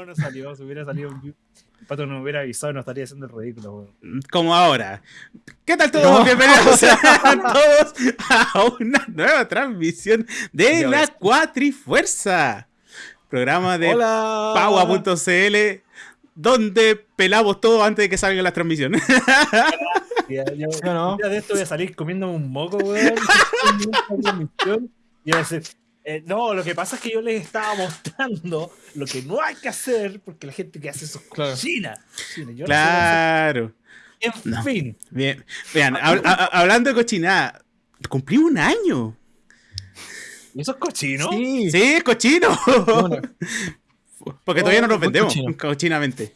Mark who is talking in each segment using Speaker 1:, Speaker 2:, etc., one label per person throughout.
Speaker 1: No, no salió. Si hubiera salido un el pato no hubiera avisado, no estaría haciendo el ridículo. weón.
Speaker 2: Como ahora. ¿Qué tal todos?
Speaker 3: No.
Speaker 2: Bienvenidos a todos a una nueva transmisión de la
Speaker 1: ves.
Speaker 2: Cuatrifuerza. Programa de. Paua.cl donde pelamos todo antes de que salgan las transmisiones.
Speaker 3: Yo no.
Speaker 1: de esto voy a salir comiendo un moco, weón. y voy a decir, eh, no, lo que pasa es que yo les estaba mostrando lo que no hay que hacer porque la gente que hace eso es
Speaker 3: Claro.
Speaker 1: cochina. Cochina, yo no sé
Speaker 2: claro.
Speaker 1: En
Speaker 2: No.
Speaker 1: fin,
Speaker 2: Bien. Vean, hab- hablando de cochinada, cumplí un año.
Speaker 1: ¿y eso es cochino?
Speaker 3: Sí.
Speaker 2: Sí, es cochino.
Speaker 3: Bueno,
Speaker 2: Porque todavía no nos
Speaker 3: muy
Speaker 2: vendemos
Speaker 3: cochino.
Speaker 2: cochinamente.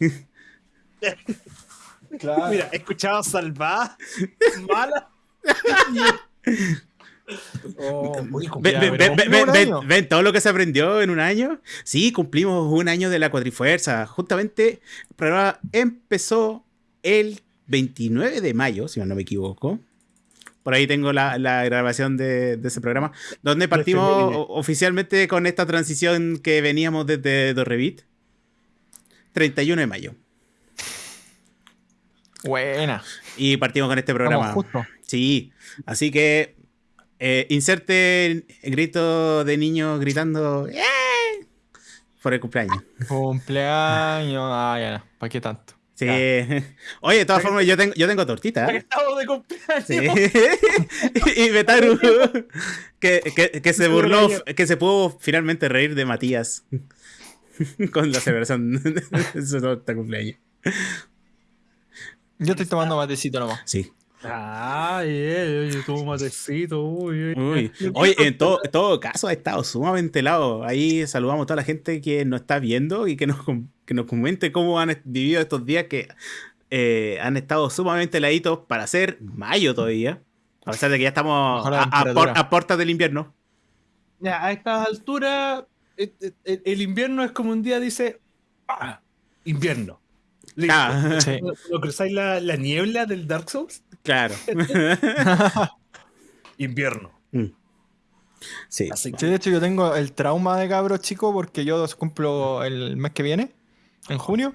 Speaker 3: claro.
Speaker 1: Mira, he escuchado salvadas, malas.
Speaker 3: Oh,
Speaker 2: Ven, todo lo que se aprendió en un año. Sí, cumplimos un año de la cuatrifuerza. Justamente el programa empezó el 29 de mayo, si no me equivoco. Por ahí tengo la, la grabación de, de ese programa, donde partimos o- oficialmente con esta transición que veníamos desde Dorrevit. 31 de mayo.
Speaker 3: Buena.
Speaker 2: Y partimos con este programa.
Speaker 3: Justo.
Speaker 2: Sí, así que eh, inserte el grito de niño gritando ¡Eh! por el cumpleaños.
Speaker 3: Cumpleaños. Ah, ya. ¿Para qué tanto?
Speaker 2: Sí. Oye, de todas formas, yo tengo, yo tengo tortita. ¿eh?
Speaker 1: Estado de cumpleaños.
Speaker 2: Sí. y Betaru, que, que, que se burló, que se pudo finalmente reír de Matías con la celebración de su torta cumpleaños.
Speaker 3: Yo estoy tomando matecito nomás.
Speaker 2: Sí.
Speaker 1: Ay, eh, oye, tuvo un matecito, uy, uy.
Speaker 2: Uy. Oye, en todo, caso ha estado sumamente helado. Ahí saludamos a toda la gente que nos está viendo y que nos, que nos comente cómo han vivido estos días que eh, han estado sumamente heladitos para ser mayo todavía. A pesar de que ya estamos a, a por-
Speaker 3: temperatura.
Speaker 2: a puertas del invierno.
Speaker 1: Ya, a estas alturas, eh, eh, el, el invierno es como un día dice, ah, invierno. Listo.
Speaker 2: Ah,
Speaker 3: Sí.
Speaker 1: ¿Lo, lo cruzáis la, la niebla del Dark Souls?
Speaker 2: claro.
Speaker 1: Invierno.
Speaker 2: Mm. Sí.
Speaker 1: Así que,
Speaker 3: Sí, de hecho yo tengo el trauma de cabro chico porque yo cumplo el mes que viene, en junio.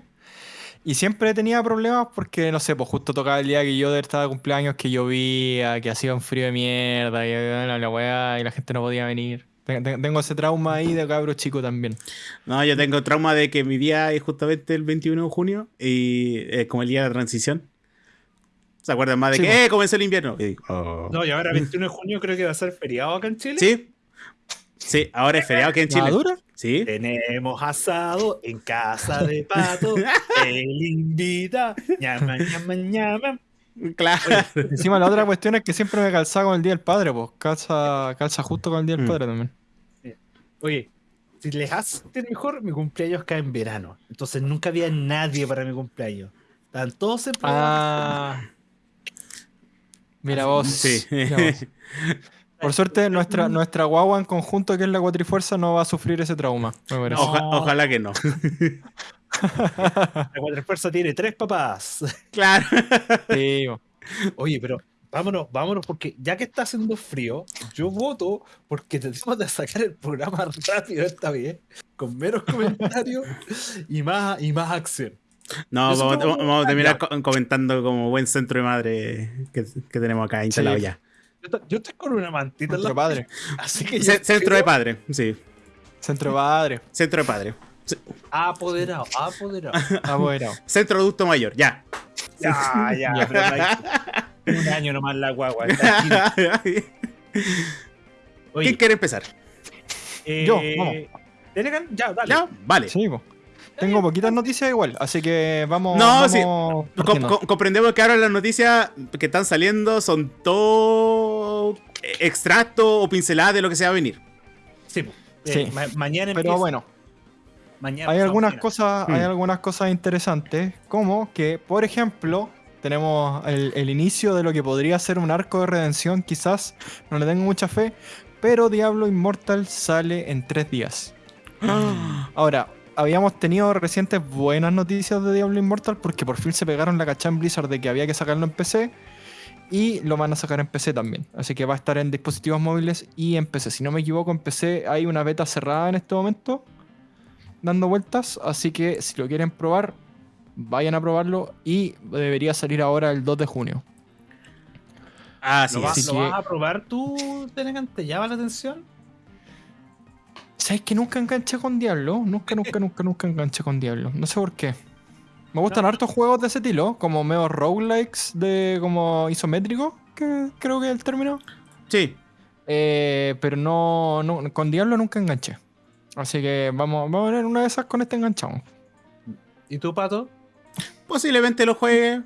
Speaker 3: Y siempre tenía problemas porque, no sé, pues justo tocaba el día que yo estaba de cumpleaños, que llovía, que hacía un frío de mierda, y la, la weá, y la gente no podía venir. Ten- ten- Tengo ese trauma ahí de cabro chico también.
Speaker 2: No, yo tengo trauma de que mi día es justamente el 21 de junio y es como el día de la transición. ¿Se acuerdan más de
Speaker 3: Sí,
Speaker 2: que
Speaker 3: po.
Speaker 2: eh, comenzó el invierno? Y digo, oh.
Speaker 1: no, y ahora 21 de junio creo que va a ser feriado acá en Chile.
Speaker 2: Sí. Sí, ahora es feriado aquí en Chile.
Speaker 3: ¿Madura?
Speaker 2: Sí.
Speaker 1: Tenemos asado en casa de pato. Él invita. Ñama, ñama, ñama.
Speaker 2: Claro.
Speaker 3: Encima la otra cuestión es que siempre me calzaba con el Día del Padre, pues calza, calza justo con el Día del
Speaker 2: Mm.
Speaker 3: Padre también.
Speaker 1: Oye, si les hace mejor, mi cumpleaños cae en verano. Entonces nunca había nadie para mi cumpleaños. Estaban todos en
Speaker 3: Ah. Mira vos.
Speaker 2: Sí.
Speaker 3: mira vos. Por suerte, nuestra, nuestra guagua en conjunto, que es la Cuatrifuerza, no va a sufrir ese trauma. Me parece.
Speaker 2: Oja- ojalá que no.
Speaker 1: La cuatro fuerza tiene tres papás.
Speaker 2: Claro.
Speaker 3: Sí.
Speaker 1: Oye, pero vámonos, vámonos, porque ya que está haciendo frío, yo voto porque tenemos de sacar el programa rápido esta vez, con menos comentarios y más, y más acción.
Speaker 2: No, vamos,
Speaker 1: como-
Speaker 2: vamos a terminar comentando como buen centro de madre que, que tenemos acá instalado
Speaker 3: Sí.
Speaker 2: ya.
Speaker 1: Yo, to- yo estoy con una mantita en la
Speaker 3: padre.
Speaker 1: así que
Speaker 2: centro de padre, sí.
Speaker 3: Centro padre.
Speaker 2: Centro de padre.
Speaker 1: Apoderado, apoderado.
Speaker 3: Apoderado.
Speaker 2: Centro adulto mayor, ya.
Speaker 1: Ya, ya,
Speaker 3: Ya.
Speaker 1: Un año nomás la guagua. Oye,
Speaker 2: ¿Quién quiere empezar?
Speaker 1: eh,
Speaker 3: Yo, vamos.
Speaker 1: Telegram, ya, dale.
Speaker 2: ¿Ya? Vale.
Speaker 3: Sí. Tengo poquitas noticias igual, así que vamos.
Speaker 2: No,
Speaker 3: vamos
Speaker 2: sí. Comprendemos que ahora las noticias que están saliendo son todo extracto o pinceladas de lo que se va a venir.
Speaker 1: Sí. Eh,
Speaker 3: Sí.
Speaker 1: ma- mañana
Speaker 3: Pero
Speaker 1: empieza-
Speaker 3: bueno,
Speaker 1: mañana
Speaker 3: hay algunas
Speaker 1: mañana.
Speaker 3: cosas, hay algunas cosas interesantes, como que, por ejemplo, tenemos el, el inicio de lo que podría ser un arco de redención, quizás, no le tengo mucha fe, pero Diablo Immortal sale en tres días. Ahora, habíamos tenido recientes buenas noticias de Diablo Immortal porque por fin se pegaron la cachá en Blizzard de que había que sacarlo en PC y lo van a sacar en PC también. Así que va a estar en dispositivos móviles y en PC. Si no me equivoco, en PC hay una beta cerrada en este momento dando vueltas, así que si lo quieren probar, vayan a probarlo y debería salir ahora el 2 de junio.
Speaker 2: Así
Speaker 1: ¿Lo, vas,
Speaker 2: es.
Speaker 3: Así
Speaker 1: ¿Lo
Speaker 3: que-
Speaker 1: vas a probar tú, Tenecan? ¿Te llama la atención?
Speaker 3: ¿Sabes que nunca enganché con Diablo? Nunca, nunca, nunca, nunca enganché con Diablo. No sé por qué. Me gustan
Speaker 1: No.
Speaker 3: hartos juegos de ese estilo, como medio roguelikes de como isométrico, que creo que es el término.
Speaker 2: Sí.
Speaker 3: Eh, pero no, no, con Diablo nunca enganché. Así que vamos, vamos a ver una de esas con este enganchado.
Speaker 1: ¿Y tú, Pato?
Speaker 2: Posiblemente lo juegue,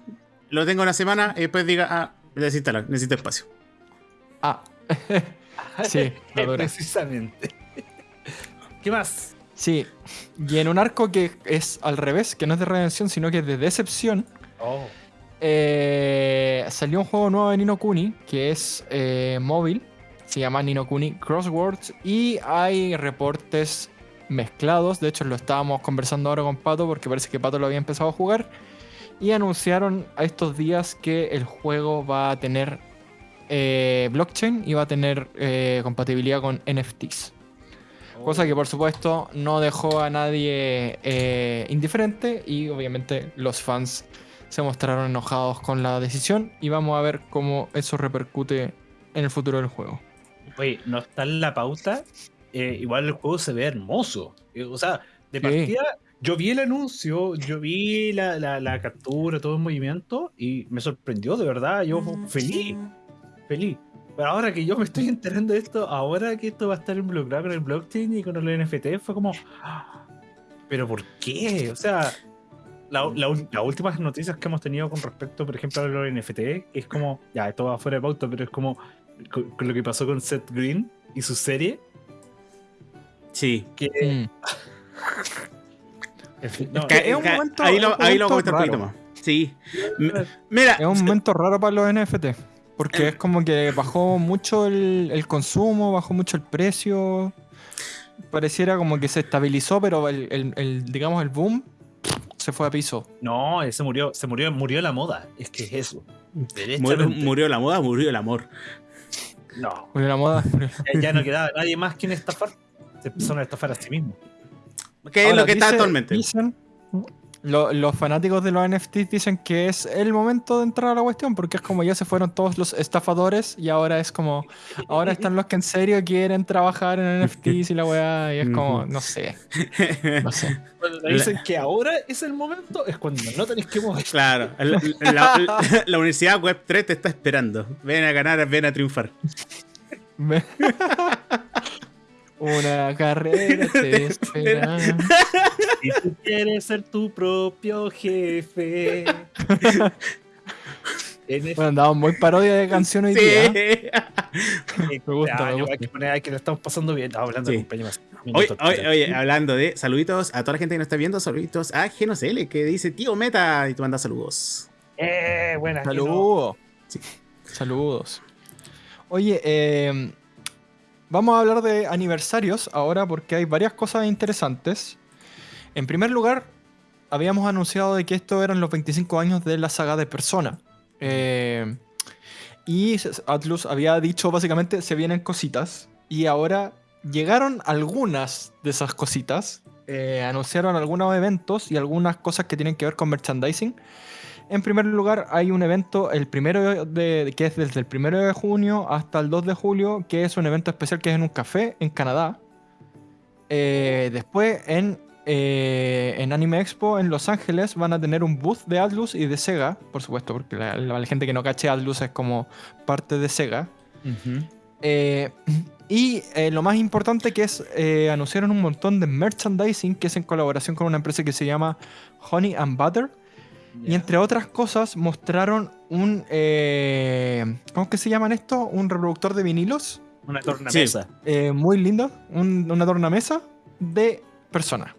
Speaker 2: lo tenga una semana y después diga, ah, necesito, necesito espacio.
Speaker 3: Ah, sí.
Speaker 1: Precisamente. ¿Qué más?
Speaker 3: Sí, y en un arco que es al revés, que no es de redención, sino que es de decepción,
Speaker 1: Oh.
Speaker 3: eh, salió un juego nuevo de Nino Kuni, que es eh, móvil, se llama Nino Kuni Crosswords, y hay reportes mezclados, de hecho lo estábamos conversando ahora con Pato, porque parece que Pato lo había empezado a jugar, y anunciaron a estos días que el juego va a tener eh, blockchain y va a tener eh, compatibilidad con NFTs. Cosa que por supuesto no dejó a nadie eh, indiferente y obviamente los fans se mostraron enojados con la decisión y vamos a ver cómo eso repercute en el futuro del juego.
Speaker 1: Oye, no está en la pauta. Eh, igual el juego se ve hermoso. Eh, o sea, de
Speaker 3: Sí.
Speaker 1: partida, yo vi el anuncio, yo vi la, la- la captura, todo el movimiento y me sorprendió, de verdad. Yo feliz, feliz. Pero ahora que yo me estoy enterando de esto, ahora que esto va a estar involucrado con el blockchain y con el NFT, fue como. "Ah, ¿Pero por qué? O sea, la- la las últimas noticias que hemos tenido con respecto, por ejemplo, a los NFT, es como. Ya, esto va fuera de pauta, pero es como con, con lo que pasó con Seth Green y su serie.
Speaker 2: Sí.
Speaker 1: Que.
Speaker 3: Mm.
Speaker 2: Ca-
Speaker 3: es un
Speaker 2: ca-
Speaker 3: momento-
Speaker 2: ahí lo,
Speaker 3: un
Speaker 2: ahí lo voy a un poquito más. Sí. Mira,
Speaker 3: Es un momento raro para los NFT. Porque es como que bajó mucho el, el consumo, bajó mucho el precio. Pareciera como que se estabilizó, pero el, el- el, digamos el boom se fue a piso.
Speaker 1: no, se murió, se murió, murió la moda. Es que es eso.
Speaker 2: murió, la moda, murió el amor.
Speaker 1: No.
Speaker 3: Murió la moda.
Speaker 1: ya no quedaba nadie más quien estafar. Se empezaron a estafar a sí mismos.
Speaker 2: Que es
Speaker 3: Ahora,
Speaker 2: lo que está actualmente.
Speaker 3: dicen- lo- los fanáticos de los NFTs dicen que es el momento de entrar a la cuestión, porque es como ya se fueron todos los estafadores y ahora es como, ahora están los que en serio quieren trabajar en NFTs y la weá, y es como, no sé, no sé.
Speaker 1: Cuando te dicen que ahora es el momento, es cuando no tenéis que mover.
Speaker 2: Claro, la, la- la- la Universidad Web 3 te está esperando. Ven a ganar, ven a triunfar.
Speaker 3: Una carrera te espera.
Speaker 1: Si tú quieres ser tu propio jefe. En este
Speaker 3: Bueno, andamos muy parodia de canción hoy día.
Speaker 2: Sí.
Speaker 3: Me gusta, me gusta.
Speaker 1: Hay que poner, hay que lo estamos pasando bien. Estamos hablando
Speaker 2: Sí.
Speaker 1: de.
Speaker 2: Oye, oye, oye, hablando de saluditos a toda la gente que nos está viendo, saluditos a GenoCL que dice tío Meta y tú mandas saludos.
Speaker 1: Eh, buenas.
Speaker 3: Saludos.
Speaker 2: Sí.
Speaker 3: Saludos. Oye, eh, vamos a hablar de aniversarios ahora porque hay varias cosas interesantes. En primer lugar, habíamos anunciado de que esto eran los 25 años de la saga de Persona. Eh, y Atlus había dicho básicamente se vienen cositas. Y ahora llegaron algunas de esas cositas. Eh, anunciaron algunos eventos y algunas cosas que tienen que ver con merchandising. En primer lugar, hay un evento, el primero de, que es desde el primero de junio hasta el 2 de julio, que es un evento especial que es en un café en Canadá. Eh, después, en, eh, en Anime Expo en Los Ángeles, van a tener un booth de Atlus y de Sega, por supuesto, porque la, la- la gente que no cache Atlus es como parte de Sega. Eh, y eh, lo más importante que es, eh, anunciaron un montón de merchandising que es en colaboración con una empresa que se llama Honey and Butter. Y entre otras cosas mostraron un... eh, ¿Cómo es que se llaman esto? Un reproductor de vinilos.
Speaker 1: Una tornamesa.
Speaker 3: eh, muy lindo. un- una tornamesa de persona.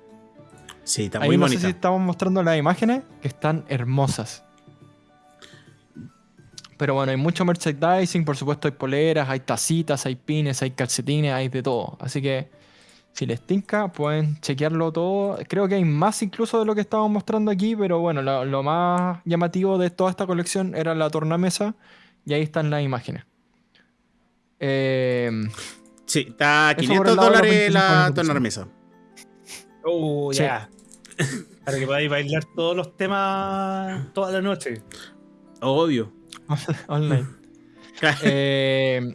Speaker 2: Sí, está
Speaker 3: Ahí
Speaker 2: muy
Speaker 3: no
Speaker 2: bonita.
Speaker 3: sé si estamos mostrando las imágenes que están hermosas. Pero bueno, hay mucho merchandising, por supuesto hay poleras, hay tacitas, hay pines, hay calcetines, hay de todo. Así que si les tinca, pueden chequearlo todo. Creo que hay más incluso de lo que estábamos mostrando aquí, pero bueno, lo, lo más llamativo de toda esta colección era la tornamesa y ahí están las imágenes. Eh,
Speaker 2: Sí, está a
Speaker 3: Eso por el
Speaker 2: 500
Speaker 3: lado de los
Speaker 2: dólares
Speaker 3: 25
Speaker 2: la tornamesa.
Speaker 1: Oh,
Speaker 3: Sí.
Speaker 1: ya. Para que podáis bailar todos los temas toda la noche.
Speaker 2: Obvio.
Speaker 3: Online. Eh,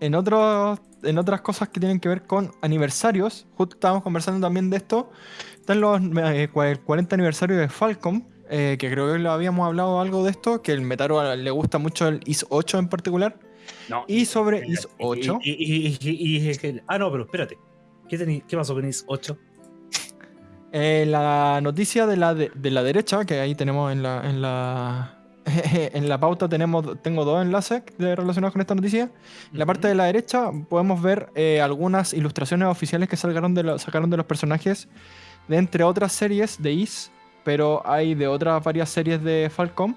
Speaker 3: en, otros, en otras cosas que tienen que ver con aniversarios, justo estábamos conversando también de esto, están los eh, cua- el 40 aniversario de Falcom, eh, que creo que lo habíamos hablado algo de esto, que el Metaro le gusta mucho el IS 8 en particular.
Speaker 1: No,
Speaker 3: Y sobre
Speaker 1: espérate,
Speaker 3: IS 8.
Speaker 1: Y, y- y- y- y- y- ah, no, pero espérate. ¿Qué, tení- qué pasó con IS 8?
Speaker 3: Eh, la noticia de la, de, de la derecha, que ahí tenemos en la, en la, en la pauta, tenemos, tengo dos enlaces relacionados con esta noticia. En la parte de la derecha podemos ver eh, algunas ilustraciones oficiales que salgaron de lo- sacaron de los personajes de entre otras series de Is, pero hay de otras varias series de Falcom.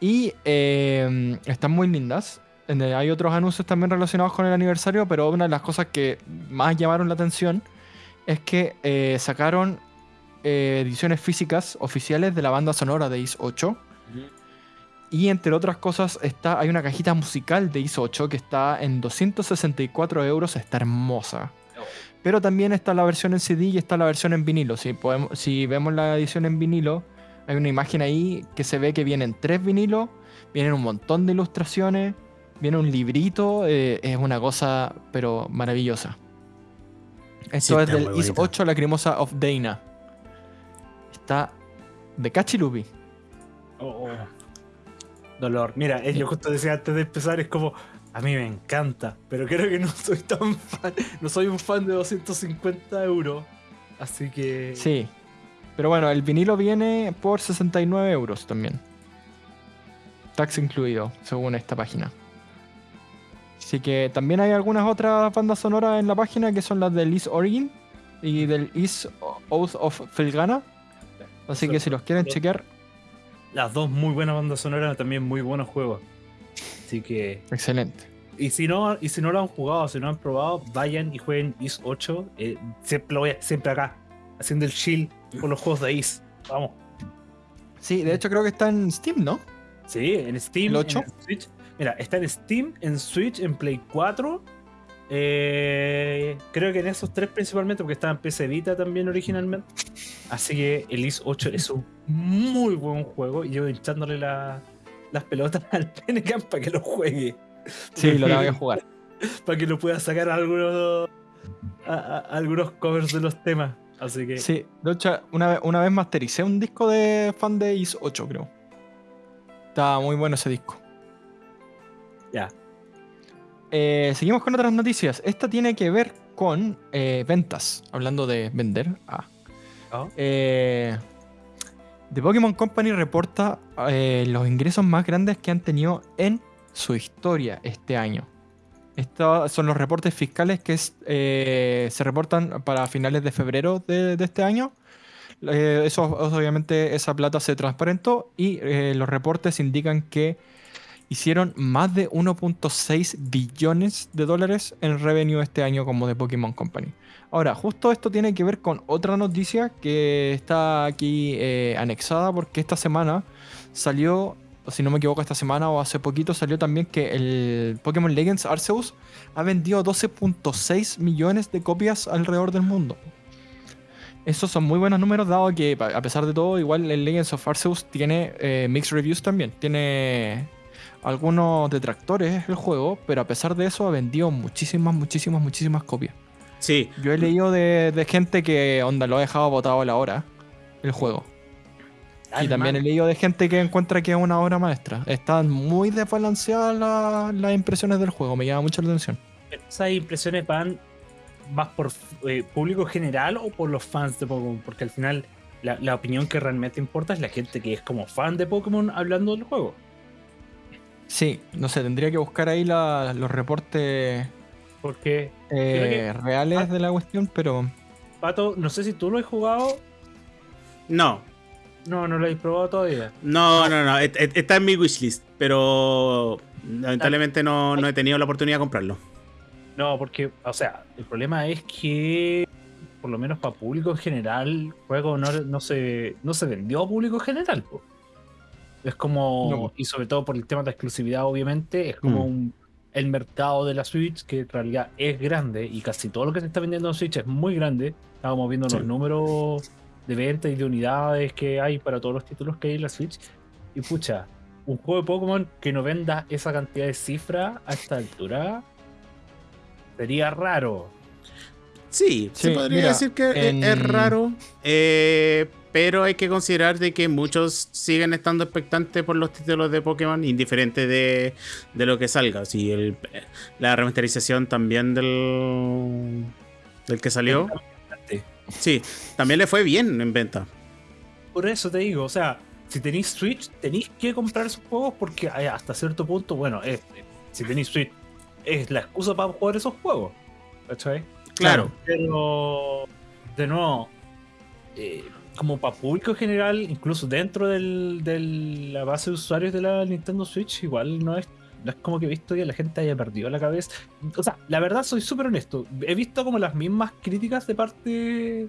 Speaker 3: Y eh, están muy lindas. Hay otros anuncios también relacionados con el aniversario, pero una de las cosas que más llamaron la atención es que eh, sacaron ediciones físicas oficiales de la banda sonora de Is 8. Y entre otras cosas, está, hay una cajita musical de ISO 8 que está en 264 euros, está hermosa. Pero también está la versión en CD y está la versión en vinilo. Si, podemos, si vemos la edición en vinilo, hay una imagen ahí que se ve que vienen tres vinilos, vienen un montón de ilustraciones, viene un librito, eh, es una cosa, pero maravillosa. Esto
Speaker 2: Sí,
Speaker 3: es
Speaker 2: está
Speaker 3: del IS
Speaker 2: bonito.
Speaker 3: 8 La Cremosa of Dana. Está de Cachilupi.
Speaker 1: Oh, oh. Dolor. Mira, eh, yo justo decía antes de empezar, es como, a mí me encanta, pero creo que no soy tan fan, no soy un fan de 250 euros. Así que...
Speaker 3: Sí. Pero bueno, el vinilo viene por 69 euros también. Tax incluido, según esta página. Así que también hay algunas otras bandas sonoras en la página que son las del Is Origin y del Is Oath of Felgana. Así que si los quieren chequear,
Speaker 1: Las dos muy buenas bandas sonoras, también muy buenos juegos. Así que...
Speaker 3: excelente.
Speaker 1: Y si no, y si no lo han jugado, si no han probado, vayan y jueguen Is 8. eh, siempre, lo voy a- siempre acá, haciendo el chill con los juegos de Is. Vamos.
Speaker 3: Sí, de hecho creo que está en Steam, ¿no?
Speaker 1: Sí, en Steam,
Speaker 3: ¿El 8?
Speaker 1: en Switch. Mira, está en Steam, en Switch, en Play 4. Eh, creo que en esos tres principalmente, porque estaba en PC Vita también originalmente. Así que el Is 8 es un muy buen juego y yo hinchándole la- las pelotas al Penecan para que lo juegue.
Speaker 3: Sí, lo tengo que jugar.
Speaker 1: para que lo pueda sacar algunos a- a- algunos covers de los temas. Así que
Speaker 3: Sí, de hecho, una vez, una vez mastericé un disco de fan de Is 8, creo. Está muy bueno ese disco.
Speaker 1: ya.
Speaker 3: Eh, seguimos con otras noticias. Esta tiene que ver con eh, ventas. Hablando de vender. Ah.
Speaker 1: Ah.
Speaker 3: Eh, The Pokémon Company reporta los ingresos más grandes que han tenido en su historia este año. Estos son los reportes fiscales que es, se reportan para finales de febrero de, de este año. Eso, obviamente, esa plata se transparentó y los reportes indican que hicieron más de 1.6 billones de dólares en revenue este año como de Pokémon Company. Ahora, justo esto tiene que ver con otra noticia que está aquí eh, anexada porque esta semana salió, si no me equivoco, esta semana o hace poquito salió también que el Pokémon Legends Arceus ha vendido 12.6 millones de copias alrededor del mundo. Esos son muy buenos números, dado que a pesar de todo, igual el Legends of Arceus tiene eh, mixed reviews también. Tiene algunos detractores el juego, pero a pesar de eso ha vendido muchísimas, muchísimas, muchísimas copias.
Speaker 2: Sí,
Speaker 3: Yo he leído de, de gente que onda lo ha dejado botado a la hora el juego. y también he leído de gente que encuentra que es una obra maestra. Están muy desbalanceadas la- las impresiones del juego, me llama mucho la atención.
Speaker 1: ¿Esas impresiones van más por eh, público general o por los fans de Pokémon? Porque al final la, la opinión que realmente importa es la gente que es como fan de Pokémon hablando del juego.
Speaker 3: Sí, no sé, tendría que buscar ahí la- los reportes
Speaker 1: Porque,
Speaker 3: eh, reales de la cuestión, pero
Speaker 1: Pato, no sé si tú lo has jugado.
Speaker 2: no,
Speaker 1: No, no lo has probado todavía.
Speaker 2: no, no, no, et- et- está en mi wishlist, pero lamentablemente no, no he tenido la oportunidad de comprarlo.
Speaker 1: No, porque, o sea, el problema es que, por lo menos para público en general, el juego no, no, se, no se vendió a público en general. po. Es como,
Speaker 3: No.
Speaker 1: y sobre todo por el tema de la exclusividad, obviamente, es como
Speaker 2: Mm.
Speaker 1: un. el mercado de la Switch, que en realidad es grande y casi todo lo que se está vendiendo en Switch es muy grande. Estábamos viendo
Speaker 2: Sí.
Speaker 1: los números de venta y de unidades que hay para todos los títulos que hay en la Switch. Y pucha, un juego de Pokémon que no venda esa cantidad de cifras a esta altura sería raro.
Speaker 2: Sí, se podría
Speaker 3: mira,
Speaker 2: decir que e-
Speaker 3: en-
Speaker 2: es raro, eh, pero hay que considerar de que muchos siguen estando expectantes por los títulos de Pokémon, indiferente de, de lo que salga. Si el- la remasterización también del, del que salió, sí, también le fue bien en venta.
Speaker 1: Por eso te digo, o sea, si tenéis Switch, tenéis que comprar esos juegos porque eh, hasta cierto punto, bueno, es- si tenéis Switch, es la excusa para jugar esos juegos. ¿Cachai?
Speaker 2: Claro.
Speaker 1: Pero, de nuevo, eh, como para público en general, incluso dentro del- de la base de usuarios de la Nintendo Switch, igual no es, no es como que he visto que la gente haya perdido la cabeza. O sea, la verdad, soy súper honesto. He visto como las mismas críticas de parte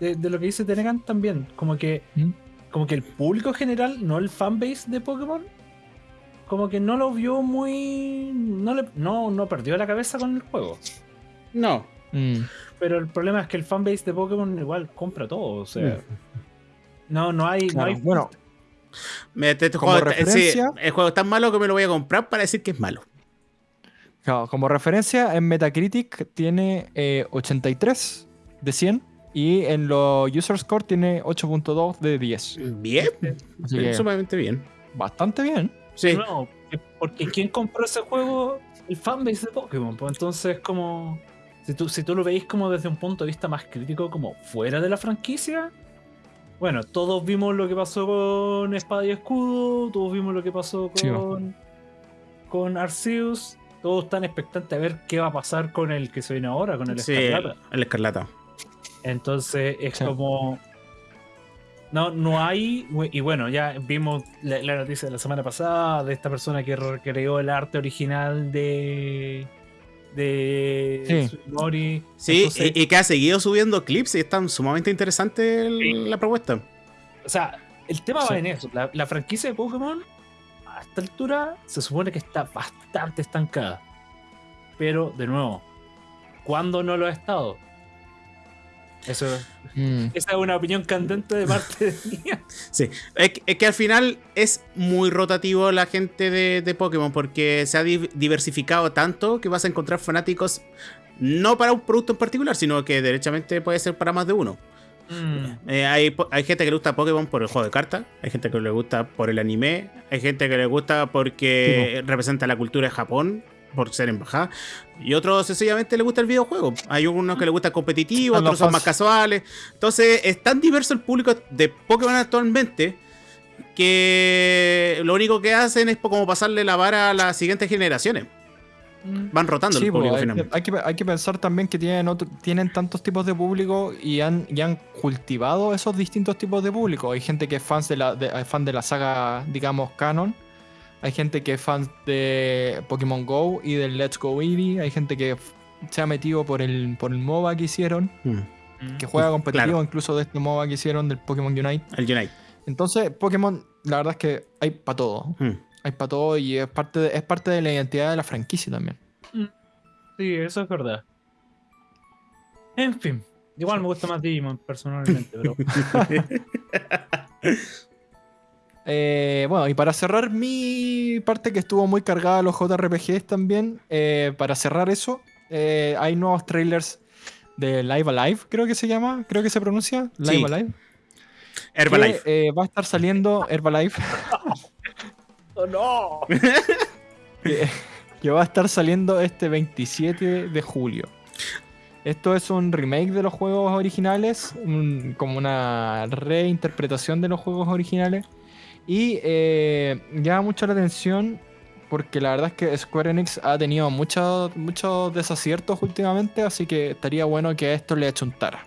Speaker 1: de, de lo que dice Tenegan también. Como que,
Speaker 3: ¿Mm?
Speaker 1: como que el público en general, no el fanbase de Pokémon, como que no lo vio muy. No, le, no, no perdió la cabeza con el juego.
Speaker 2: No.
Speaker 3: Mm.
Speaker 1: Pero el problema es que el fanbase de Pokémon igual compra todo. O sea, no, no hay.
Speaker 3: Claro,
Speaker 1: No hay
Speaker 3: Bueno,
Speaker 2: Me- este
Speaker 3: Como
Speaker 2: juego, sí,
Speaker 3: referencia-
Speaker 2: el juego es tan malo que me lo voy a comprar para decir que es malo.
Speaker 3: claro, como referencia, en Metacritic tiene eh, 83 de 100 y en los User Score tiene 8.2 de 10.
Speaker 2: Bien, sumamente bien.
Speaker 3: bastante bien.
Speaker 2: Sí.
Speaker 1: No, porque ¿quién compró ese juego? El fanbase de Pokémon. Pues entonces, como. Si tú, si tú lo veis como desde un punto de vista más crítico, como fuera de la franquicia. Bueno, todos vimos lo que pasó con Espada y Escudo, todos vimos lo que pasó
Speaker 3: Sí,
Speaker 1: con, con Arceus, todos están expectantes a ver qué va a pasar con el que se viene ahora, con el
Speaker 2: Sí, el,
Speaker 1: Escarlata.
Speaker 2: el escarlata.
Speaker 1: Entonces es
Speaker 3: Sí.
Speaker 1: como. No, no hay. Y bueno, ya vimos la, la noticia de la semana pasada de esta persona que recreó el arte original de. De.
Speaker 3: Sí.
Speaker 1: Sugimori.
Speaker 2: Sí,
Speaker 1: Entonces,
Speaker 2: y, y que ha seguido subiendo clips y están sumamente interesante el-
Speaker 1: Sí.
Speaker 2: la propuesta.
Speaker 1: O sea, el tema
Speaker 3: Sí.
Speaker 1: va en eso. La, la franquicia de Pokémon, a esta altura, se supone que está bastante estancada. Pero, de nuevo, ¿cuándo no lo ha estado? Eso,
Speaker 3: Mm.
Speaker 1: esa es una opinión candente de parte de mía.
Speaker 2: Sí, es, que- es que al final es muy rotativo la gente de, de Pokémon porque se ha di- diversificado tanto que vas a encontrar fanáticos no para un producto en particular, sino que derechamente puede ser para más de uno.
Speaker 1: Mm.
Speaker 2: Eh, hay, hay gente que le gusta Pokémon por el juego de cartas, hay gente que le gusta por el anime, hay gente que le gusta porque representa la cultura de Japón, por ser embajada, y otros sencillamente le gusta el videojuego. Hay unos que le gusta el competitivo, otros son más casuales. Entonces es tan diverso el público de Pokémon actualmente que lo único que hacen es como pasarle la vara a las siguientes generaciones. Van rotando
Speaker 3: Sí,
Speaker 2: el
Speaker 3: pues,
Speaker 2: público
Speaker 3: hay, que,
Speaker 2: finalmente.
Speaker 3: hay que- hay que pensar también que tienen, otro- tienen tantos tipos de público y han, y han cultivado esos distintos tipos de público. Hay gente que es fans de la, de, fan de la saga, digamos, canon. Hay gente que es fan de Pokémon Go y del Let's Go Eevee. Hay gente que se ha metido por el, por el MOBA que hicieron,
Speaker 2: Mm,
Speaker 3: que juega competitivo
Speaker 2: Claro.
Speaker 3: incluso de este MOBA que hicieron del Pokémon Unite.
Speaker 2: El Unite.
Speaker 3: Entonces, Pokémon, la verdad es que hay para todo.
Speaker 2: Mm.
Speaker 3: Hay para todo y es parte, de, es parte de la identidad de la franquicia también.
Speaker 1: Sí, eso es verdad. En fin, igual me gusta más Digimon personalmente, pero
Speaker 3: Eh, bueno, y para cerrar mi parte que estuvo muy cargada a los JRPGs también, eh, para cerrar eso, eh, hay nuevos trailers de Live Alive, creo que se llama, creo que se pronuncia, Live
Speaker 2: Sí.
Speaker 3: Alive.
Speaker 2: Herbalife.
Speaker 3: Que, eh, va a estar saliendo Herbalife,
Speaker 1: ¡Oh, no!
Speaker 3: que, que va a estar saliendo este 27 de julio. Esto es un remake de los juegos originales, un- como una reinterpretación de los juegos originales. Y eh, llama mucho la atención porque la verdad es que Square Enix ha tenido muchos muchos desaciertos últimamente, así que estaría bueno que a esto le achuntara.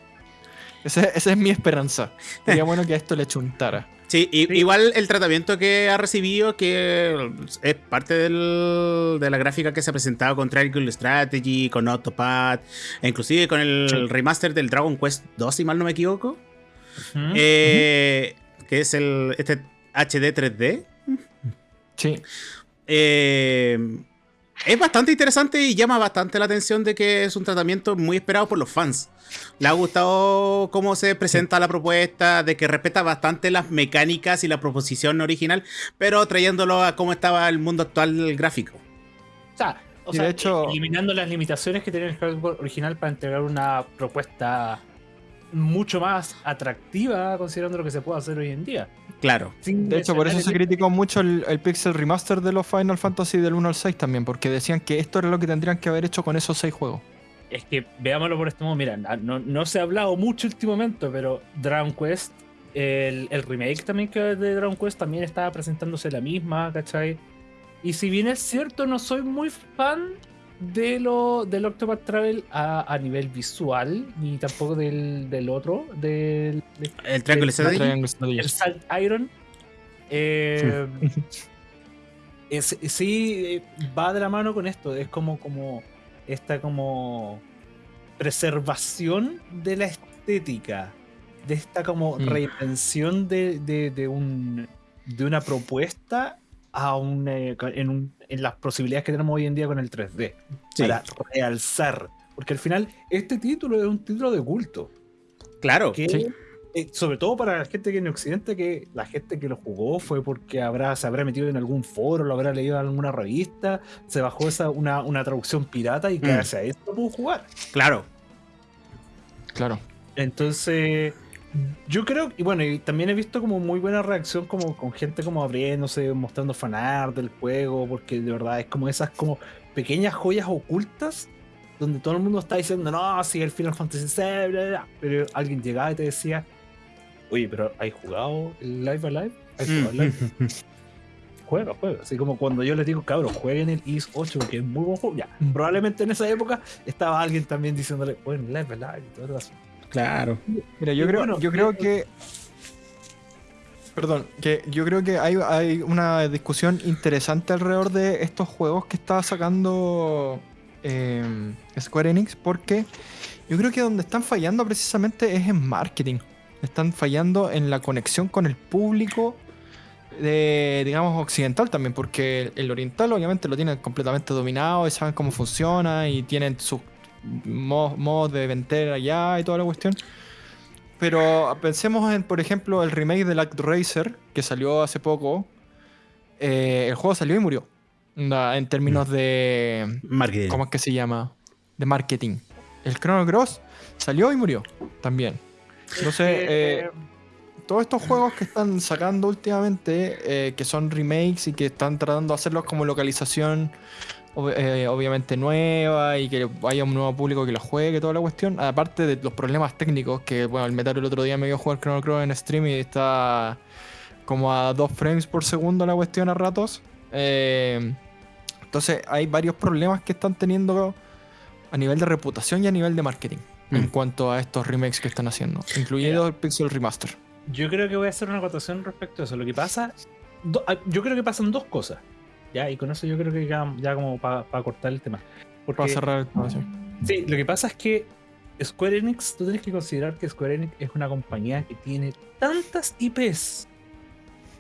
Speaker 3: Ese- esa es mi esperanza. Estaría bueno que a esto le achuntara.
Speaker 2: Sí,
Speaker 1: Sí.
Speaker 2: igual el tratamiento que ha recibido, que es parte del- de la gráfica que se ha presentado con Triangle Strategy, con Autopad, e inclusive con el
Speaker 3: Sí.
Speaker 2: remaster del Dragon Quest 2, si mal no me equivoco, eh, que es el este HD 3D.
Speaker 3: Sí.
Speaker 2: eh, es bastante interesante y llama bastante la atención de que es un tratamiento muy esperado por los fans. Le ha gustado cómo se presenta la propuesta, de que respeta bastante las mecánicas y la proposición original, pero trayéndolo a cómo estaba el mundo actual gráfico.
Speaker 1: O sea, o sea,
Speaker 3: de hecho-
Speaker 1: eliminando las limitaciones que tenía el hardware original para entregar una propuesta mucho más atractiva considerando lo que se puede hacer hoy en día.
Speaker 2: Claro.
Speaker 1: Sin
Speaker 3: De hecho, por eso se criticó mucho el, el Pixel Remaster de los Final Fantasy del 1 al 6 también, porque decían que esto era lo que tendrían que haber hecho con esos 6 juegos.
Speaker 1: Es que veámoslo por este modo, mira, no, no se ha hablado mucho últimamente, pero Dragon Quest, el, el remake también que de Dragon Quest también estaba presentándose la misma, ¿cachai? Y si bien es cierto, no soy muy fan de lo del Octopath Travel a, a nivel visual, ni tampoco del, del otro, del, de-
Speaker 2: El Triangle
Speaker 1: El
Speaker 2: Strategy.
Speaker 1: El. Salt Iron. eh, es- sí, eh, va de la mano con esto. Es como, como esta como preservación de la estética. De esta como
Speaker 3: Mm.
Speaker 1: reinvención de, de, de un, de una propuesta a un, eh, en, un- en las posibilidades que tenemos hoy en día con el 3D.
Speaker 2: Sí,
Speaker 1: Para realzar. Porque al final, este título es un título de culto
Speaker 2: claro.
Speaker 1: que
Speaker 3: Sí.
Speaker 1: eh, sobre todo para la gente que en Occidente, que la gente que lo jugó fue porque habrá, se habrá metido en algún foro, lo habrá leído en alguna revista, se bajó esa, una, una traducción pirata y
Speaker 2: Mm.
Speaker 1: gracias a eso lo pudo jugar.
Speaker 2: Claro.
Speaker 3: Claro.
Speaker 1: Entonces, yo creo, y bueno, y también he visto como muy buena reacción como con gente como abriéndose, mostrando fanart del juego, porque de verdad es como esas como pequeñas joyas ocultas donde todo el mundo está diciendo, no, si el Final Fantasy VI, bla, bla, bla", pero alguien llegaba y te decía, oye, pero ¿hay jugado el Live Alive? ¿Hay jugado el Live?
Speaker 2: Mm.
Speaker 1: Juega, juega. Así como cuando yo les digo, cabros, jueguen el IS 8, que es muy buen juego. Ya, probablemente en esa época estaba alguien también diciéndole, bueno, Live Alive y todo eso.
Speaker 2: Claro.
Speaker 3: Mira, yo
Speaker 1: Y
Speaker 3: creo,
Speaker 1: bueno,
Speaker 3: yo creo
Speaker 1: eh,
Speaker 3: que. Perdón, que yo creo que hay, hay una discusión interesante alrededor de estos juegos que está sacando eh, Square Enix, porque yo creo que donde están fallando precisamente es en marketing. Están fallando en la conexión con el público de, digamos, occidental también, porque el oriental obviamente lo tienen completamente dominado y saben cómo funciona y tienen sus mo- modos de vender allá y toda la cuestión. Pero pensemos en, por ejemplo, el remake de Act Racer, que salió hace poco. Eh, el juego salió y murió. En términos de.
Speaker 2: Marketing.
Speaker 3: ¿Cómo es que se llama? De marketing. El Chrono Cross salió y murió también. Entonces, eh, todos estos juegos que están sacando últimamente, eh, que son remakes y que están tratando de hacerlos como localización ob- eh, obviamente nueva y que haya un nuevo público que lo juegue, toda la cuestión, aparte de los problemas técnicos, que bueno, el Metal el otro día me vio jugar Chrono Cross en stream y está como a 2 frames por segundo la cuestión a ratos. Eh, entonces hay varios problemas que están teniendo a nivel de reputación y a nivel de marketing. En
Speaker 2: Mm.
Speaker 3: cuanto a estos remakes que están haciendo, incluido el Pixel Remaster.
Speaker 1: Yo creo que voy a hacer una acotación respecto a eso. Lo que pasa, do- ah, yo creo que pasan dos cosas. Ya, y con eso yo creo que ya, ya como para cortar el tema. Porque,
Speaker 3: Para cerrar el tema, sí.
Speaker 1: sí, lo que pasa es que Square Enix, tú tienes que considerar que Square Enix es una compañía que tiene tantas IPs,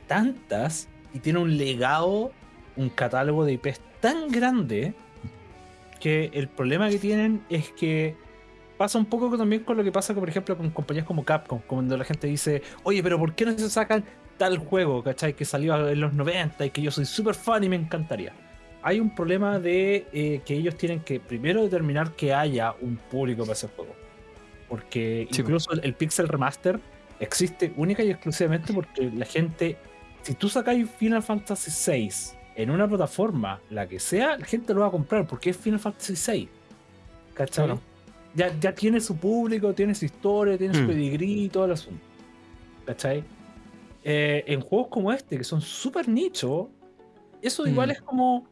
Speaker 1: tantas, y tiene un legado, un catálogo de IPs tan grande, que el problema que tienen es que pasa un poco también con lo que pasa, por ejemplo, con compañías como Capcom, cuando la gente dice, oye, pero ¿por qué no se sacan tal juego, ¿cachai? Que salió en los 90 y que yo soy súper fan y me encantaría. Hay un problema de eh, que ellos tienen que primero determinar que haya un público para ese juego. Porque
Speaker 3: Sí,
Speaker 1: incluso el, el Pixel Remaster existe única y exclusivamente porque la gente, si tú sacáis Final Fantasy VI en una plataforma, la que sea, la gente lo va a comprar porque es Final Fantasy VI. ¿Cachai?
Speaker 3: Claro.
Speaker 1: Ya, ya tiene su público, tiene su historia, tiene su
Speaker 2: Mm.
Speaker 1: pedigrí y todo el asunto. ¿Cachai? Eh, en juegos como este, que son súper nicho, eso igual
Speaker 3: Mm.
Speaker 1: es como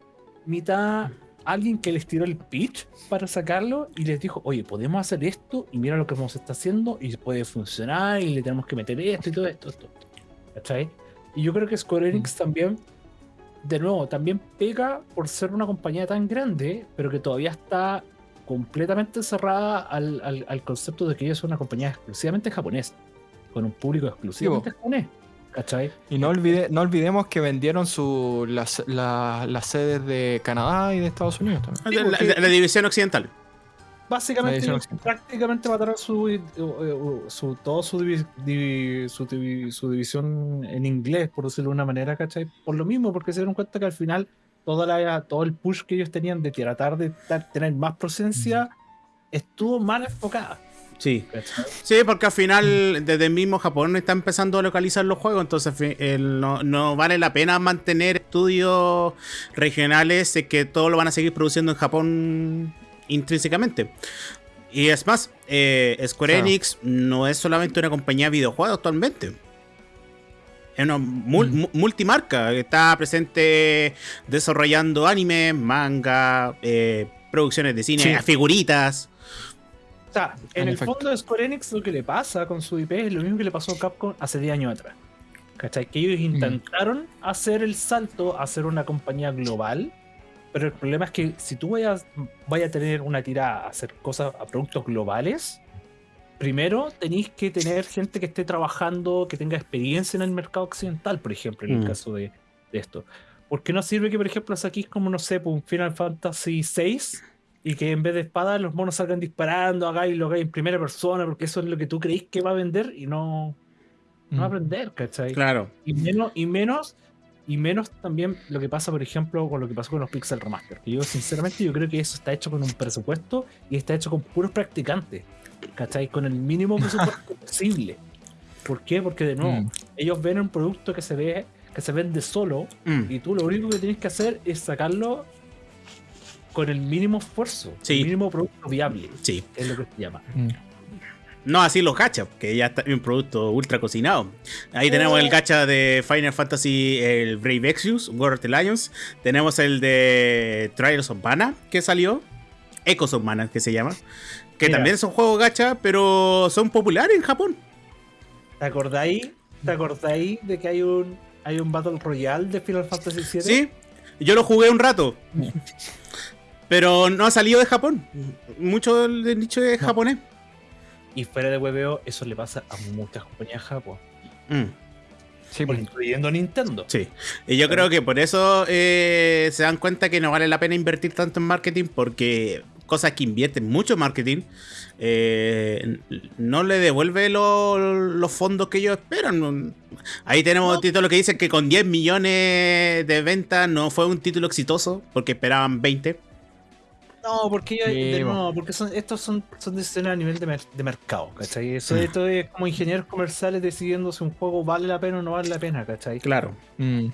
Speaker 1: mitad alguien que les tiró el pitch para sacarlo y les dijo, oye, podemos hacer esto y mira lo que nos está haciendo y puede funcionar y le tenemos que meter esto y todo esto. esto. ¿Cachai? Y yo creo que Square Enix también, de nuevo, también pega por ser una compañía tan grande, pero que todavía está completamente cerrada al, al- al concepto de que ellos son una compañía exclusivamente japonesa, con un público exclusivamente japonés. ¿Cachai?
Speaker 3: Y no, olvide, no olvidemos que vendieron su, las, la- las sedes de Canadá y de Estados Unidos también.
Speaker 2: La, la- la división occidental.
Speaker 1: Básicamente,
Speaker 3: Edición
Speaker 1: ellos prácticamente mataron su, eh, eh, su, todo su, divi- su, su división en inglés, por decirlo de una manera, ¿cachai? Por lo mismo, porque se dieron cuenta que al final toda la, todo el push que ellos tenían de tratar de tener más presencia estuvo mal enfocada.
Speaker 2: Sí. Sí, porque al final desde el mismo Japón está empezando a localizar los juegos, entonces el- no, no vale la pena mantener estudios regionales eh, que todo lo van a seguir produciendo en Japón intrínsecamente. Y es más, eh, Square
Speaker 3: Claro.
Speaker 2: Enix no es solamente una compañía de videojuegos actualmente. Es una mul-
Speaker 3: Mm.
Speaker 2: mu- multimarca. Está presente desarrollando anime, manga, eh, producciones de cine,
Speaker 3: Sí.
Speaker 2: figuritas.
Speaker 1: O sea, en
Speaker 3: En
Speaker 1: el
Speaker 3: efecto.
Speaker 1: fondo de Square Enix lo que le pasa con su IP es lo mismo que le pasó a Capcom hace 10 años atrás. ¿Cachai? Que ellos intentaron hacer el salto a ser una compañía global, pero el problema es que si tú vayas, vayas a tener una tirada a hacer cosas a productos globales, primero tenéis que tener gente que esté trabajando, que tenga experiencia en el mercado occidental, por ejemplo, en el
Speaker 2: Mm.
Speaker 1: caso de, de esto. Porque no sirve que, por ejemplo, saquís como, no sé, pues, un Final Fantasy VI y que en vez de espadas los monos salgan disparando, hagáis lo hagáis en primera persona, porque eso es lo que tú creís que va a vender y no, no va a
Speaker 3: Mm.
Speaker 1: vender, ¿cachai?
Speaker 2: Claro.
Speaker 1: Y menos, y menos, y menos también lo que pasa, por ejemplo, con lo que pasó con los Pixel Remaster. Que yo, sinceramente, yo creo que eso está hecho con un presupuesto y está hecho con puros practicantes, ¿cachai? Con el mínimo presupuesto posible. ¿Por qué? Porque de nuevo,
Speaker 3: Mm.
Speaker 1: ellos ven un producto que se ve, que se vende solo,
Speaker 2: Mm.
Speaker 1: y tú lo único que tienes que hacer es sacarlo con el mínimo esfuerzo,
Speaker 2: Sí.
Speaker 1: el mínimo producto viable,
Speaker 2: Sí.
Speaker 1: es lo que se llama.
Speaker 3: Mm.
Speaker 2: No así los gachas, que ya está un producto ultra cocinado. Ahí tenemos el gacha de Final Fantasy, el Brave Exvius, War of the Lions. Tenemos el de Trials of Mana, que salió. Echoes of Mana, que se llama. Que
Speaker 1: Mira.
Speaker 2: también son juegos gacha, pero son populares en Japón.
Speaker 1: ¿Te acordáis? ¿Te acordáis de que hay un hay un Battle Royale de Final Fantasy VII?
Speaker 2: Sí, yo lo jugué un rato. Pero no ha salido de Japón. Mucho del nicho es
Speaker 1: No.
Speaker 2: japonés.
Speaker 1: Y fuera de hueveo, eso le pasa a muchas compañías Japón,
Speaker 2: Mm.
Speaker 3: Sí, pues,
Speaker 1: incluyendo Nintendo.
Speaker 2: Sí, y yo creo que por eso eh, se dan cuenta que no vale la pena invertir tanto en marketing porque cosas que invierten mucho en marketing eh, no le devuelve lo- los fondos que ellos esperan. Ahí tenemos
Speaker 1: No.
Speaker 2: títulos que dicen que con 10 millones de ventas no fue un título exitoso porque esperaban 20.
Speaker 1: No, porque
Speaker 3: Sí,
Speaker 1: de
Speaker 3: bo.
Speaker 1: nuevo, porque son, estos son, son decisiones a nivel de, mer- de mercado, ¿cachai? Eso
Speaker 2: Mm.
Speaker 1: esto es como ingenieros comerciales decidiendo si un juego vale la pena o no vale la pena, ¿cachai?
Speaker 2: Claro.
Speaker 3: mm.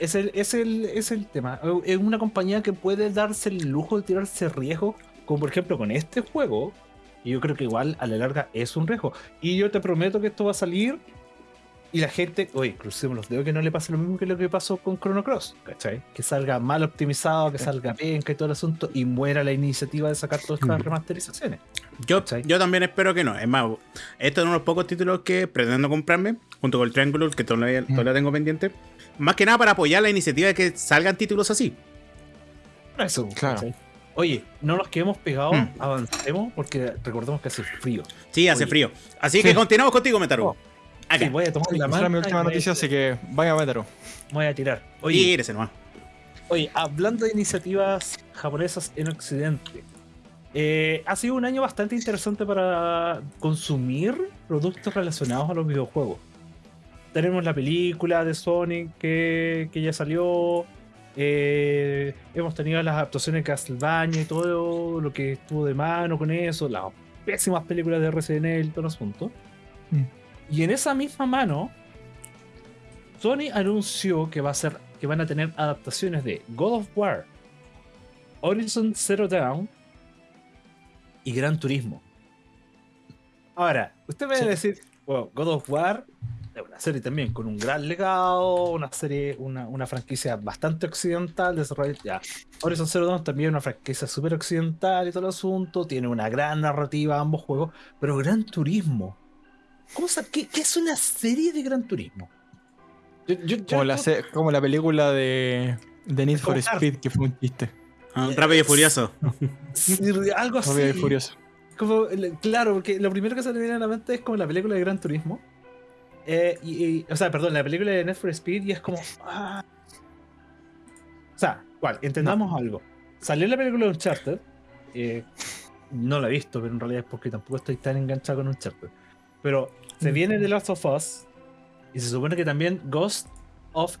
Speaker 1: Es el, es, el, es el tema. Es una compañía que puede darse el lujo de tirarse riesgos, como por ejemplo con este juego. Y yo creo que igual a la larga es un riesgo. Y yo te prometo que esto va a salir. Y la gente, oye, crucemos los dedos que no le pase lo mismo que lo que pasó con Chrono Cross, ¿cachai? Que salga mal optimizado, que salga penca y todo el asunto, y muera la iniciativa de sacar todas estas
Speaker 2: Mm.
Speaker 1: remasterizaciones.
Speaker 2: Yo, yo también espero que no. Es más, este es uno de los pocos títulos que pretendo comprarme, junto con el Triangular, que todavía, todavía tengo pendiente. Más que nada para apoyar la iniciativa de que salgan títulos así.
Speaker 1: Eso,
Speaker 3: Claro.
Speaker 1: ¿cachai? Oye, no nos quedemos pegados,
Speaker 2: Mm.
Speaker 1: avancemos, porque recordemos que hace frío.
Speaker 2: Sí, hace
Speaker 1: Oye.
Speaker 2: frío. Así
Speaker 3: Sí.
Speaker 2: que continuamos contigo, Metaru.
Speaker 1: Oh.
Speaker 2: Acá.
Speaker 1: Sí, voy a tomar la
Speaker 3: Esa
Speaker 1: mano.
Speaker 3: era mi última noticia, así que vaya.
Speaker 1: Voy a tirar. Oye,
Speaker 2: Tírese nomás.
Speaker 1: Oye, hablando de iniciativas japonesas en Occidente, eh, ha sido un año bastante interesante para consumir productos relacionados a los videojuegos. Tenemos la película de Sonic que, que ya salió. eh, hemos tenido las adaptaciones de Castlevania y todo lo que estuvo de mano con eso, las pésimas películas de Resident Evil, todo el asunto.
Speaker 3: Mm.
Speaker 1: Y en esa misma mano, Sony anunció que va a ser que van a tener adaptaciones de God of War, Horizon Zero Dawn y Gran Turismo. Ahora, usted me va a decir, bueno, God of War es una serie también con un gran legado, una serie, una, una franquicia bastante occidental, desarrollada. Ya. Horizon Zero Dawn también una franquicia súper occidental y todo el asunto, tiene una gran narrativa ambos juegos, pero Gran Turismo. ¿Cómo sa- qué, qué es una serie de Gran Turismo? Yo- yo- yo
Speaker 3: Como la, se- como la película de, de Need for. Speed, que fue un chiste.
Speaker 2: Ah, Rápido y furioso.
Speaker 1: Sí, algo así.
Speaker 3: Rápido y furioso.
Speaker 1: Como, claro, porque lo primero que se me viene a la mente es como la película de Gran Turismo. eh, y, y- o sea, perdón, la película de Need for Speed y es como. ah. O sea, igual, entendamos algo. Salió la película de Uncharted. eh, no la he visto, pero en realidad es porque tampoco estoy tan enganchado con Uncharted. Pero se viene The Last of Us. Y se supone que también Ghost of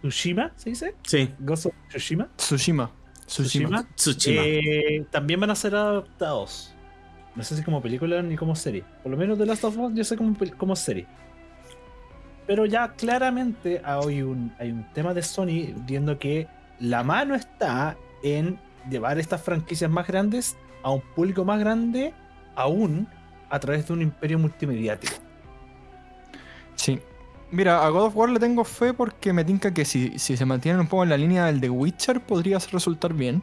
Speaker 1: Tsushima, ¿se dice?
Speaker 2: Sí,
Speaker 1: Ghost of Tsushima.
Speaker 3: Tsushima. Tsushima.
Speaker 2: Tsushima.
Speaker 1: Eh, también van a ser adaptados. No sé si como película ni como serie. Por lo menos The Last of Us yo sé como, como serie. Pero ya claramente hay un, hay un tema de Sony viendo que la mano está en llevar estas franquicias más grandes a un público más grande aún a través de un imperio multimediático.
Speaker 3: Sí. Mira, a God of War le tengo fe porque me tinca que si, si se mantienen un poco en la línea del The Witcher podría resultar bien.